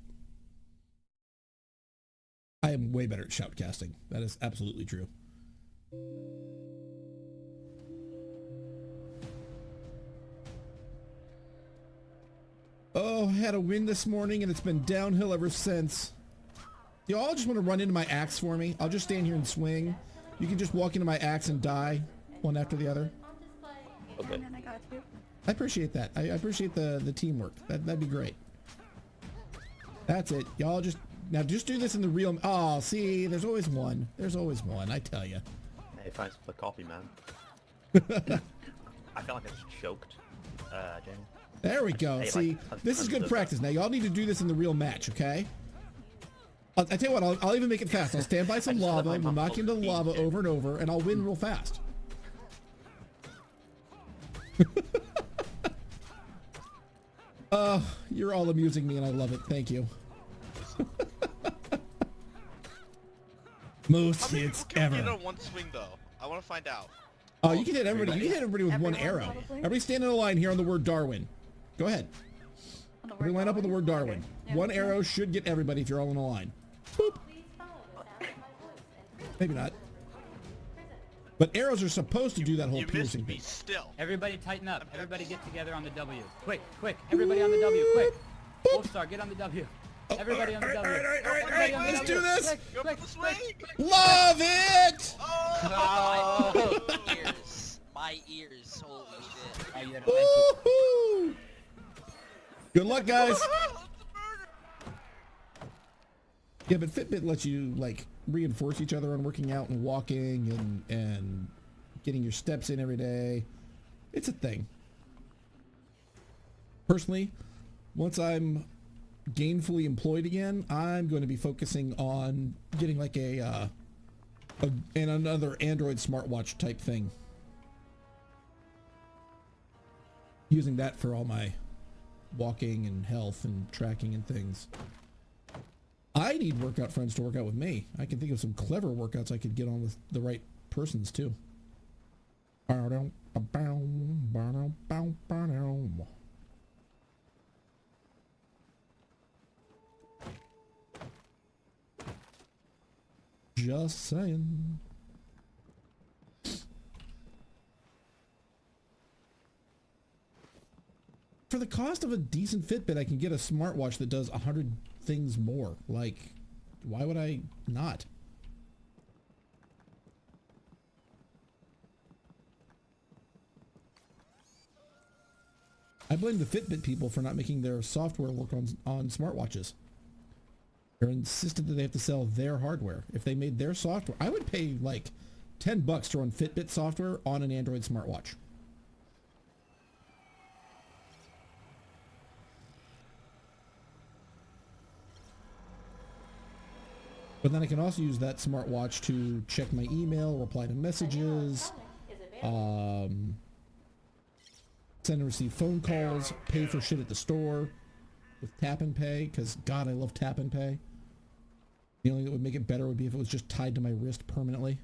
I am way better at shoutcasting. That is absolutely true. Oh, I had a win this morning and it's been downhill ever since. You all just want to run into my axe for me? I'll just stand here and swing. You can just walk into my axe and die one after the other. Okay. I appreciate that. I, I appreciate the the teamwork. That that'd be great. That's it. Y'all just now just do this in the real. Oh, see, there's always one. There's always one. I tell you. Hey, thanks for the coffee, man. *laughs* I feel like I just choked, uh, James. There we go. Hey, See, tons- this is good practice. Now y'all need to do this in the real match, okay? I'll, I tell you what, I'll, I'll even make it fast. I'll stand by *laughs* some lava, we'll knock into the lava over and over, and I'll win real fast. *laughs* Uh, you're all amusing me and I love it. Thank you. Most How many hits can we ever. get on one swing though? I want to find out. Oh, you can hit everybody. You can hit everybody with one arrow. probably? Everybody stand in a line here on the word Darwin. Go ahead. Everybody line up on the word Darwin. One arrow should get everybody if you're all in a line. Boop. Please follow But arrows are supposed to do that whole You piercing missed me thing. still. Everybody tighten up. Everybody get together on the W. Quick, quick. Everybody on the W. Quick. Wolfstar, get on the W. Oh, Everybody on the W. Everybody on the let's do this. Quick, Go quick, for the. Love it! Oh! My ears. My ears. Holy shit. Oh, you had a thank you. Woohoo! Good luck, guys. *laughs* Yeah, but Fitbit lets you like reinforce each other on working out and walking and and getting your steps in every day. It's a thing. Personally, once I'm gainfully employed again, I'm going to be focusing on getting like a uh, a and another Android smartwatch type thing. Using that for all my walking and health and tracking and things. I need workout friends to work out with me. I can think of some clever workouts I could get on with the right persons too. Just saying. For the cost of a decent Fitbit, I can get a smartwatch that does a hundred things more. Like, why would I not? I blame the Fitbit people for not making their software work on on smartwatches. They're insistent that they have to sell their hardware. If they made their software, I would pay like 10 bucks to run Fitbit software on an Android smartwatch. But then I can also use that smartwatch to check my email, reply to messages, um, send and receive phone calls, pay for shit at the store with tap and pay, because God, I love tap and pay. The only thing that would make it better would be if it was just tied to my wrist permanently.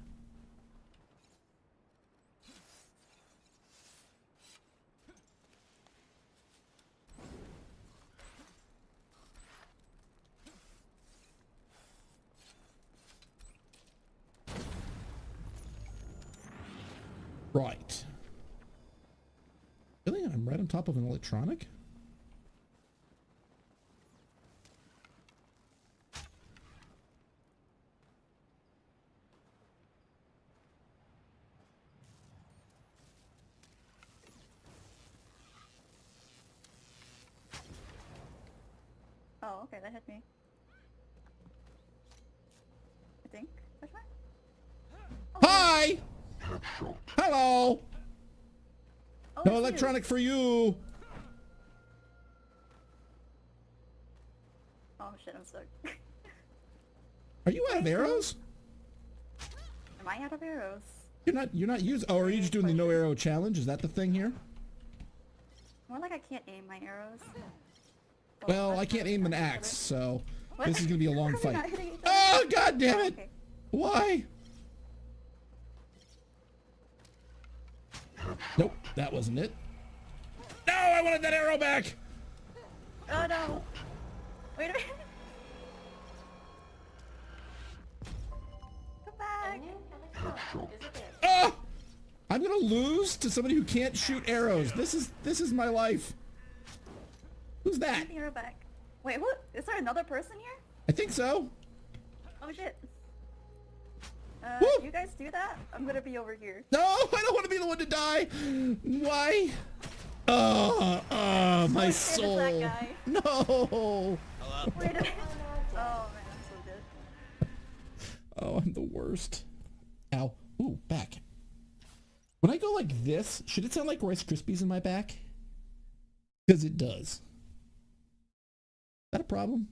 Right. Really? Right on top of an electronic? Oh, okay, that hit me. I think. That's right. Hi! Hello! Oh, no electronic for you! Oh shit, I'm stuck. Are you out of arrows? Am I out of arrows? You're not you're not using oh are you just doing the no arrow challenge? Is that the thing here? More like I can't aim my arrows. Well, I can't aim an axe, so What? this is gonna be a long How are we fight. not hitting each other? Oh god damn it! Okay. Why? Nope, that wasn't it. No, I wanted that arrow back! Oh no! Wait a minute! Come back! Oh! I'm gonna lose to somebody who can't shoot arrows. This is this is my life. Who's that? Get arrow back. Wait, what? Is there another person here? I think so. Oh shit. Uh, you guys do that? I'm gonna be over here. No, I don't want to be the one to die. Why? Oh, oh, my shit, it's soul. that guy. No. Wait a minute. Oh man, I'm so good. Oh, I'm the worst. Ow. Ooh, back. When I go like this, should it sound like Rice Krispies in my back? Because it does. Is that a problem?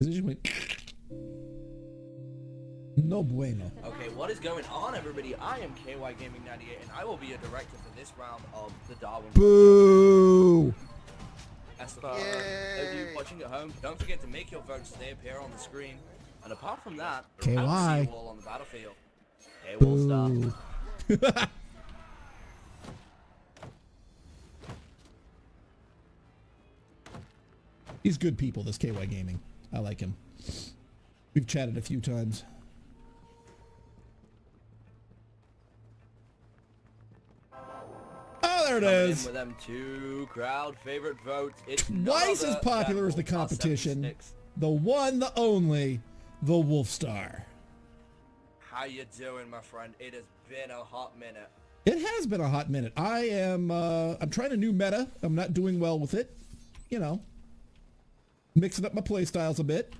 'Cause it just went... No bueno. Okay, what is going on, everybody? I am KY Gaming 98, and I will be a director for this round of the Darwin. Boo! As for those of you watching at home, don't forget to make your votes so they appear on the screen. And apart from that, I will see KY. you all on the battlefield. Okay, we'll start. Boo. *laughs* He's good people, this KY Gaming. I like him. We've chatted a few times. Oh, there it Coming is. with them two crowd favorite votes. It's Twice as popular as the competition. The one, the only, the Wolf Star. How you doing, my friend? It has been a hot minute. It has been a hot minute. I am, uh, I'm trying a new meta. I'm not doing well with it. You know, mixing up my playstyles a bit.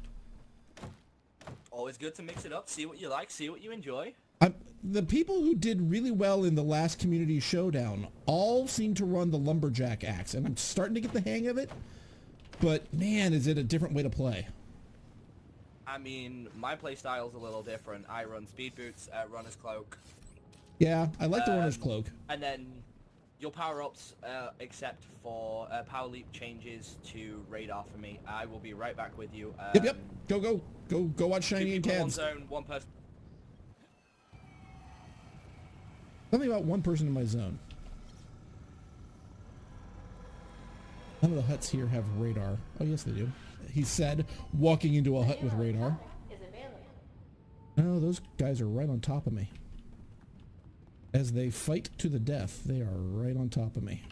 Always good to mix it up, see what you like, see what you enjoy. I'm, the people who did really well in the last community showdown all seem to run the lumberjack axe, and I'm starting to get the hang of it. But man, is it a different way to play? I mean, my playstyle's a little different. I run speed boots, uh, runner's cloak, Yeah, I like the runner's Um, cloak. and then your power-ups, uh, except for uh, power leap changes to radar for me. I will be right back with you. Um, Yep, yep. Go, go, go, go watch Two Shiny and people in one zone, one person. Something about one person in my zone. None of the huts here have radar. Oh, yes, they do. He said, walking into a hut with radar. Is available. No, those guys are right on top of me. As they fight to the death, they are right on top of me.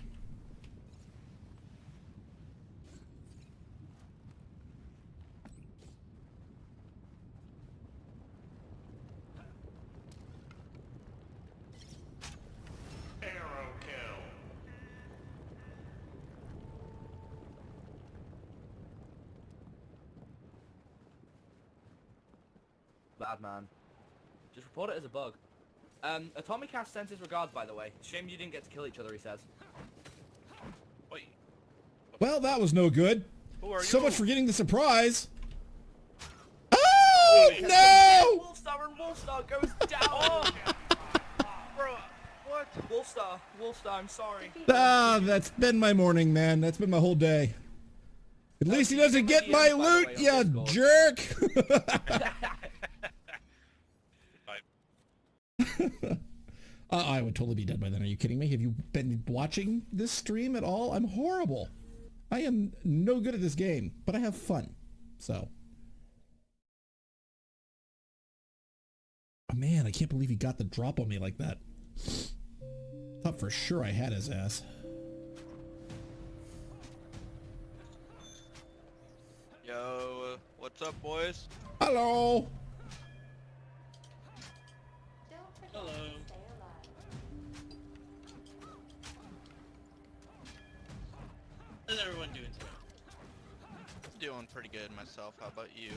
Arrow kill. Bad man. Just report it as a bug. Um, Atomic Cast sends his regards, by the way. Shame you didn't get to kill each other, he says. Wait. Well, that was no good. Who are So you? much for getting the surprise. Oh, no! Wolfstar and Wolfstar goes *laughs* down! Bro, what? Wolfstar, Wolfstar, I'm sorry. Ah, that's been my morning, man. That's been my whole day. At least he doesn't get my loot, you jerk! *laughs* *laughs* Uh, I would totally be dead by then. Are you kidding me? Have you been watching this stream at all? I'm horrible. I am no good at this game, but I have fun. So, Oh, man, I can't believe he got the drop on me like that. Thought for sure I had his ass. Yo, what's up, boys? Hello. Hello. How's everyone doing today? Doing pretty good myself. How about you?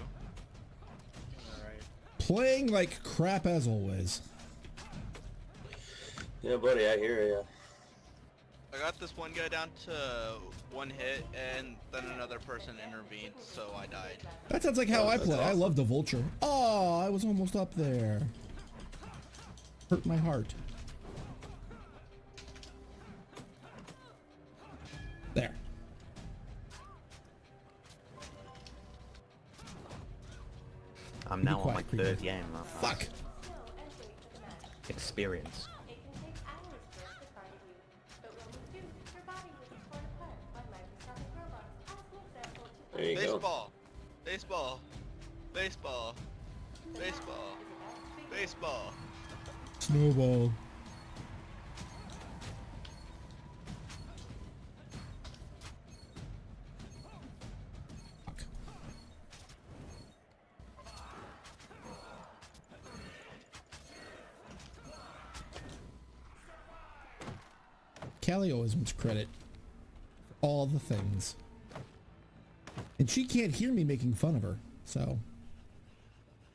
Alright. Playing like crap as always. Yeah, buddy, I hear ya. I got this one guy down to one hit, and then another person intervened, so I died. That sounds like how oh, I play. I love the vulture. Oh, I was almost up there. Hurt my heart. There. I'm Be now on my quiet, third game. uh, Fuck. Experience. There you go. Baseball. Baseball. Baseball. Baseball. Baseball. Snowball. Callie always wants credit for all the things. And she can't hear me making fun of her, so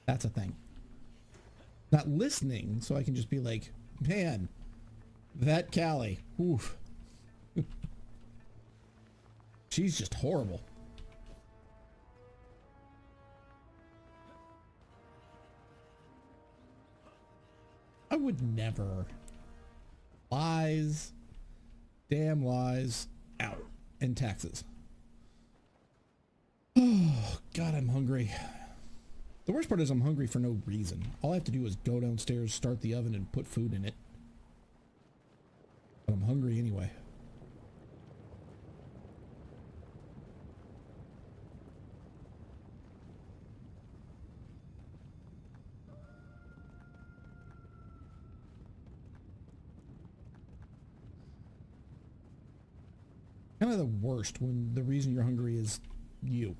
that's a thing. Not listening, so I can just be like, man, that Callie, oof. *laughs* She's just horrible. I would never. Lies. Damn lies. Out. And taxes. Oh, *sighs* God, I'm hungry. The worst part is I'm hungry for no reason. All I have to do is go downstairs, start the oven, and put food in it. But I'm hungry anyway. Kind of the worst when the reason you're hungry is you.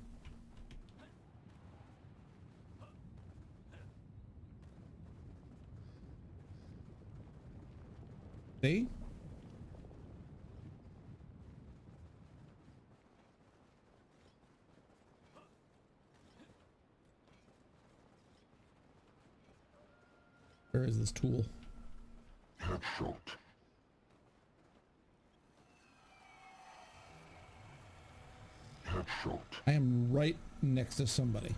See? Where is this tool? Headshot. Headshot. I am right next to somebody.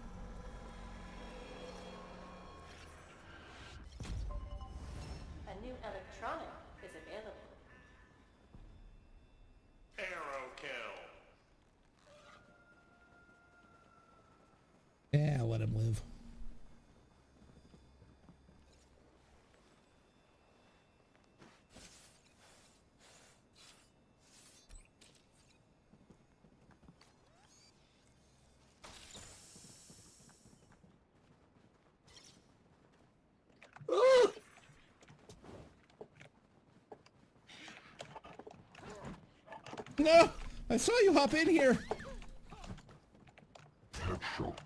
Yeah, let him live. *gasps* No! I saw you hop in here! Headshot.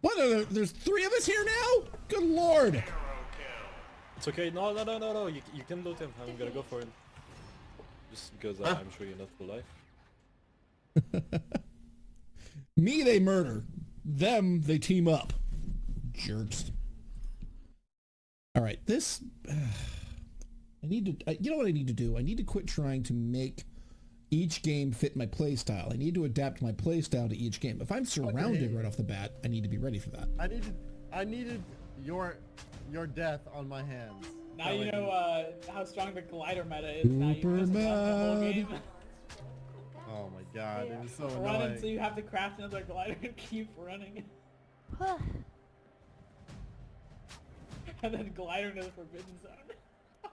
What are there? There's three of us here now? Good lord! It's okay. No, no, no, no, no. You, you can loot him. I'm gonna go for him. Just because uh, I'm sure you're not for life. *laughs* Me, they murder. Them, they team up. Jerks. All right, this. *sighs* I need to. Uh, you know what I need to do? I need to quit trying to make each game fit my playstyle. I need to adapt my playstyle to each game. If I'm surrounded Okay. right off the bat, I need to be ready for that. I needed, I needed your, your death on my hands. Now That you know uh, how strong the glider meta is. Now you Super just left the whole mad. game. *laughs* Oh my god, it was so Run annoying. until you have to craft another glider and keep running. *laughs* and then glider into the forbidden zone. *laughs*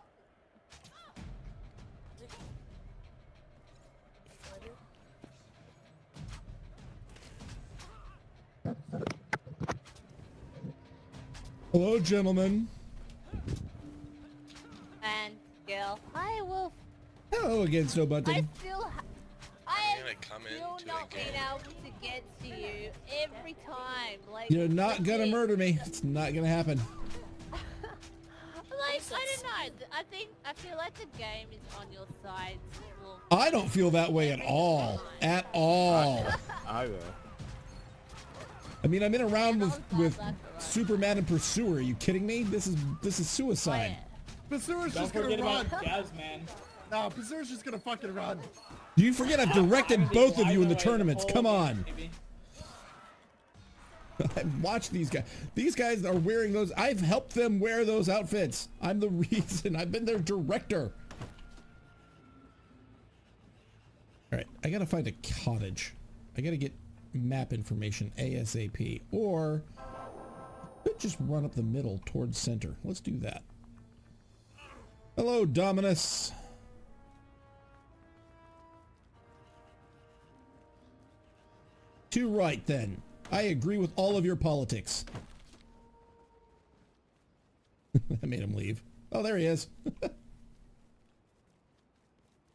Hello, gentlemen. And Gil. Hi, Wolf. Hello again, Snow I still. ha- I gonna come still into not the being able to get to you every time. Like You're not gonna like, murder me. It's not gonna happen. *laughs* Like I don't know. I think I feel like the game is on your side. Wolf. I don't feel that way at all. At all. *laughs* I will. I mean, I'm in a round with with Superman and Pursuer. Are you kidding me? This is this is suicide. Pursuer's Don't just gonna forget run. about Gaz, man. No, Pursuer's just gonna fucking run. Do you forget I've directed both of you in the tournaments? Come on. *laughs* I've watched these guys. These guys are wearing those. I've helped them wear those outfits. I'm the *laughs* reason. I've been their director. All right, I gotta find a cottage. I gotta get map information ASAP, or could just run up the middle towards center. Let's do that. Hello, Dominus. Too right, then. I agree with all of your politics. *laughs* I made him leave. Oh, there he is. *laughs*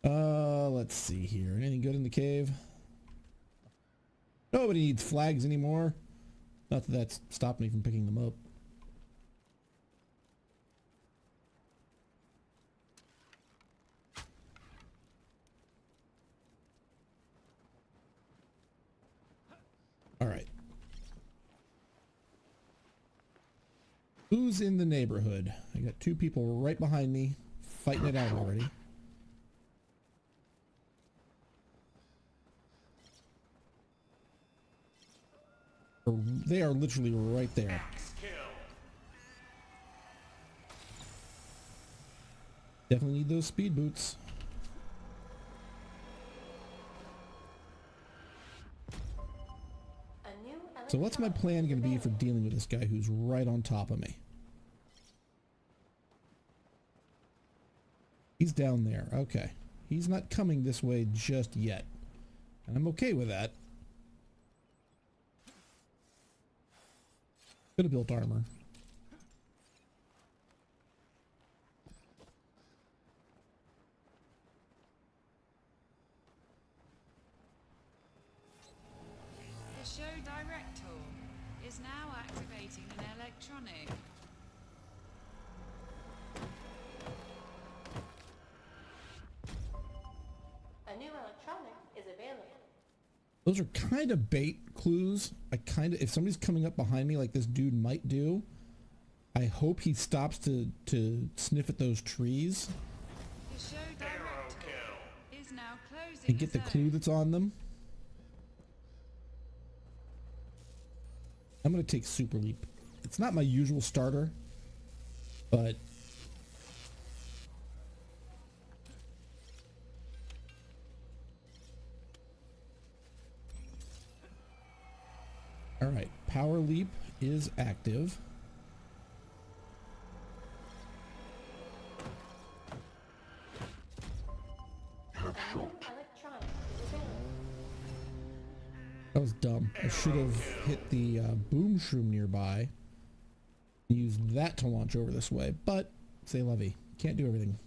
uh, let's see here. Anything good in the cave? Nobody needs flags anymore. Not that that's stopped me from picking them up. All right. Who's in the neighborhood? I got two people right behind me fighting it out already. They are literally right there. Definitely need those speed boots. So what's my plan going to be for dealing with this guy who's right on top of me? He's down there. Okay. He's not coming this way just yet. And I'm okay with that. Could have built armor. The show director is now activating an electronic. A new electronic is available. Those are kind of bait clues. I kind of, if somebody's coming up behind me like this dude might do, I hope he stops to, to sniff at those trees The show director is now closing and get the clue that's on them. I'm going to take Super Leap. It's not my usual starter, but All right, Power Leap is active. A new electronic is available. That was dumb. I should have hit the uh, boom shroom nearby. Use that to launch over this way, but say Levy. Can't do everything.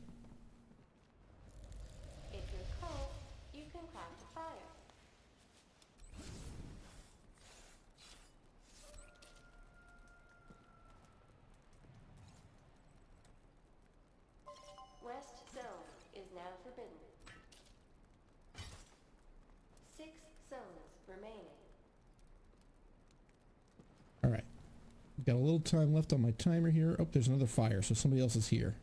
If you're cold, you can craft a fire. West zone is now forbidden. Six zones remaining. All right. Got a little time left on my timer here. Oh, there's another fire, so somebody else is here.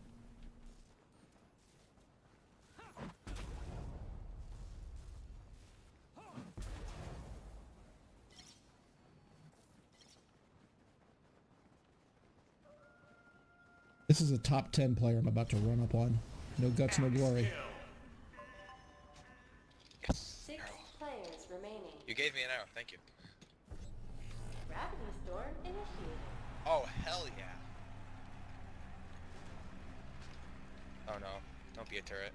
This is a top 10 player I'm about to run up on. No guts, no glory. Six players remaining. You gave me an arrow, thank you. Gravity storm initiated. Oh, hell yeah. Oh no, don't be a turret.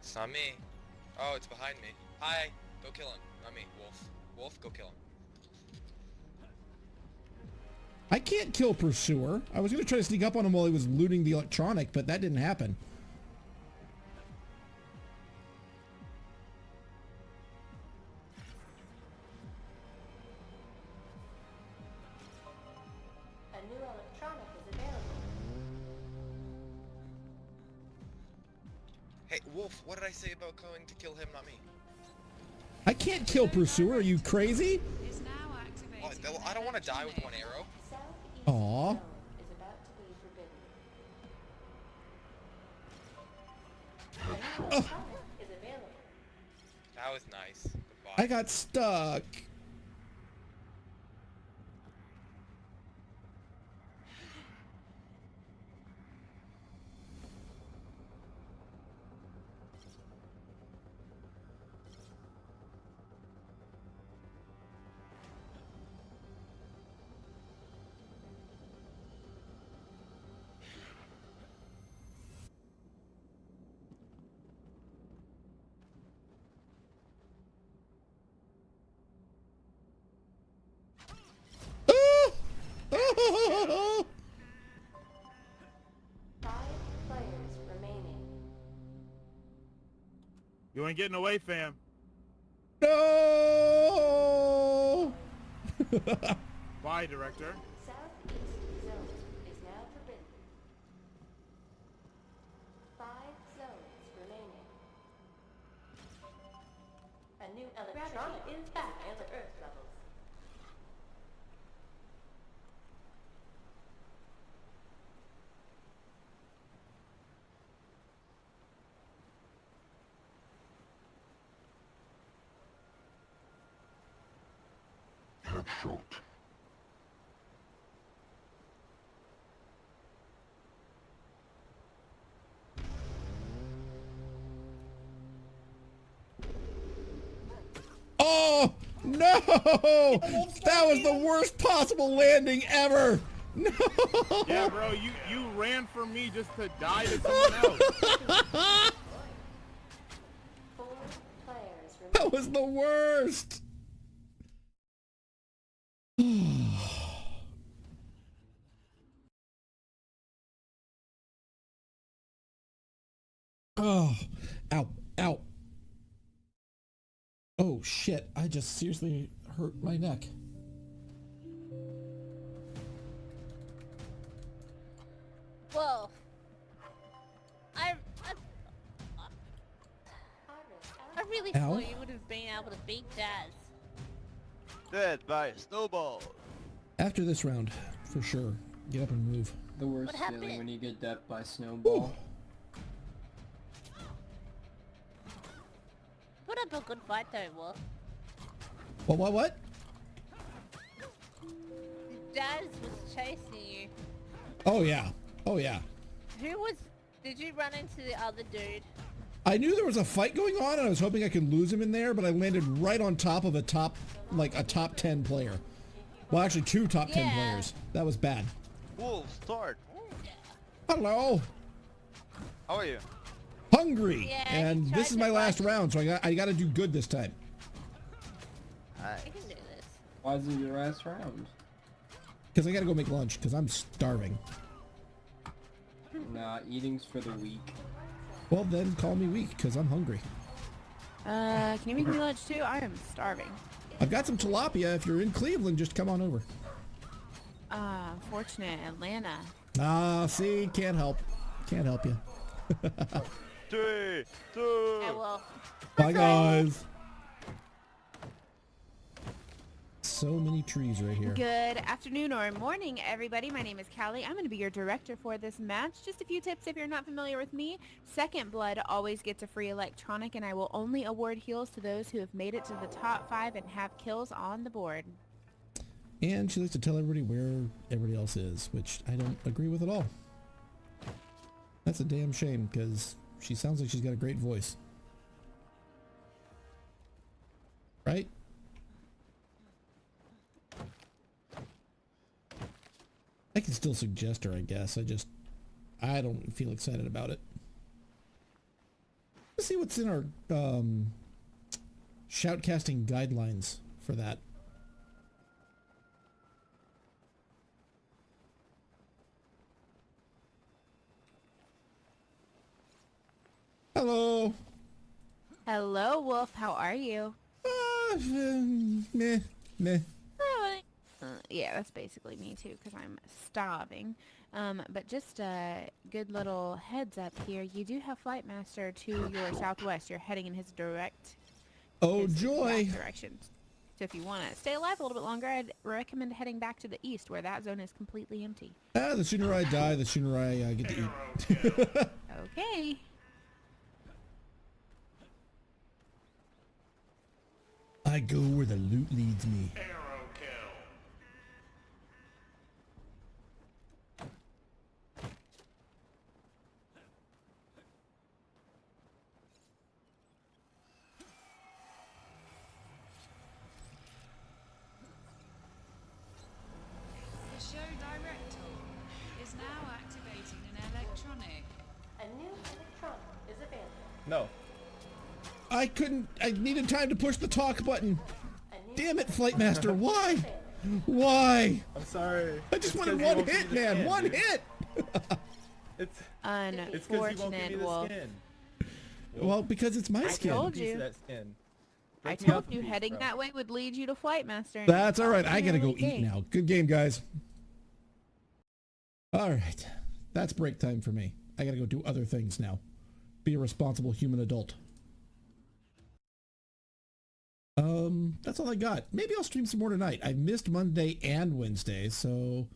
It's not me. Oh, it's behind me. Hi, go kill him. Not me, Wolf. Wolf, go kill him. I can't kill Pursuer. I was going to try to sneak up on him while he was looting the electronic, but that didn't happen. Kill Pursuer. Are you crazy? Is now activating. Oh, I don't want to die with one arrow. Southeast Aw. zone is about to be forbidden. A new electronic is available. That was nice. Goodbye. I got stuck. *laughs* You ain't getting away, fam. No! *laughs* Bye, director. Southeast zone is now forbidden. Five zones remaining. A new electronic is back at the Earth levels. Headshot. Oh, no! That was the worst possible landing ever! No! Yeah, bro, you you ran from me just to die to someone else. Four players remaining. That was the worst! *sighs* oh, ow. Oh shit, I just seriously hurt my neck. Whoa. I, I, I really Ow. thought you would have been able to beat Daz. Dead by a snowball. After this round, for sure. Get up and move. The worst What feeling when you get death by snowball. Put up a good fight though, Wolf. What, what, what? Daz was chasing you. Oh yeah. Oh yeah. Who was... Did you run into the other dude? I knew there was a fight going on and I was hoping I could lose him in there, but I landed right on top of a top, like a top 10 player. Well, actually two top 10 Yeah. players. That was bad. Wolf, start. Hello. How are you? Hungry. Yeah, and this is my last round, so I got, I got to do good this time. Nice. I can do this. Why is it your last round? Because I got to go make lunch because I'm starving. Nah, eating's for the weak. Well, then call me weak because I'm hungry. Uh, can you make me lunch too? I am starving. I've got some tilapia. If you're in Cleveland, just come on over. Uh, unfortunate Atlanta. Ah, see, can't help. Can't help you. *laughs* Three, two. Okay, well, Bye, guys. So many trees right here. Good afternoon or morning, everybody. My name is Callie. I'm going to be your director for this match. Just a few tips if you're not familiar with me. Second Blood always gets a free electronic, and I will only award heals to those who have made it to the top five and have kills on the board. And she likes to tell everybody where everybody else is, which I don't agree with at all. That's a damn shame, because she sounds like she's got a great voice. Right? I can still suggest her, I guess. I just, I don't feel excited about it. Let's see what's in our um, shoutcasting guidelines for that. Hello. Hello, Wolf. How are you? Uh, um, meh, meh. Uh, yeah, that's basically me too, because I'm starving. Um, but just a good little heads up here. You do have Flight Master to your southwest. You're heading in his direct Oh his joy. exact direction. So if you want to stay alive a little bit longer, I'd recommend heading back to the east, where that zone is completely empty. Ah, the sooner I die, the sooner I uh, get to eat. *laughs* Okay. I go where the loot leads me show direct tool is now activating an electronic. A new electronic is available. No. I couldn't. I needed time to push the talk button. Damn it, Flight Master. *laughs* Why? Why? I'm sorry. I just It's wanted 'cause you one hit, man. skin, One dude. hit. *laughs* It's Unfortunate, it's because you won't give me the Wolf. Well, because it's my I skin. told you. I Break told you piece, heading bro. that way would lead you to Flight Master. That's all right. I gotta go early eat now. Good game, guys. All right. That's break time for me. I gotta go do other things now. Be a responsible human adult. Um, that's all I got. Maybe I'll stream some more tonight. I missed Monday and Wednesday, so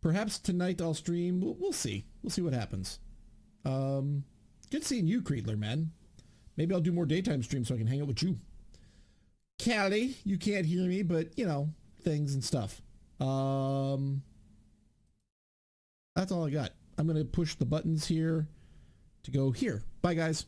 perhaps tonight I'll stream. We'll, we'll see. We'll see what happens. Um, good seeing you, Creedler, man. Maybe I'll do more daytime streams so I can hang out with you. Callie, you can't hear me, but you know, things and stuff. Um, that's all I got. I'm going to push the buttons here to go here. Bye, guys.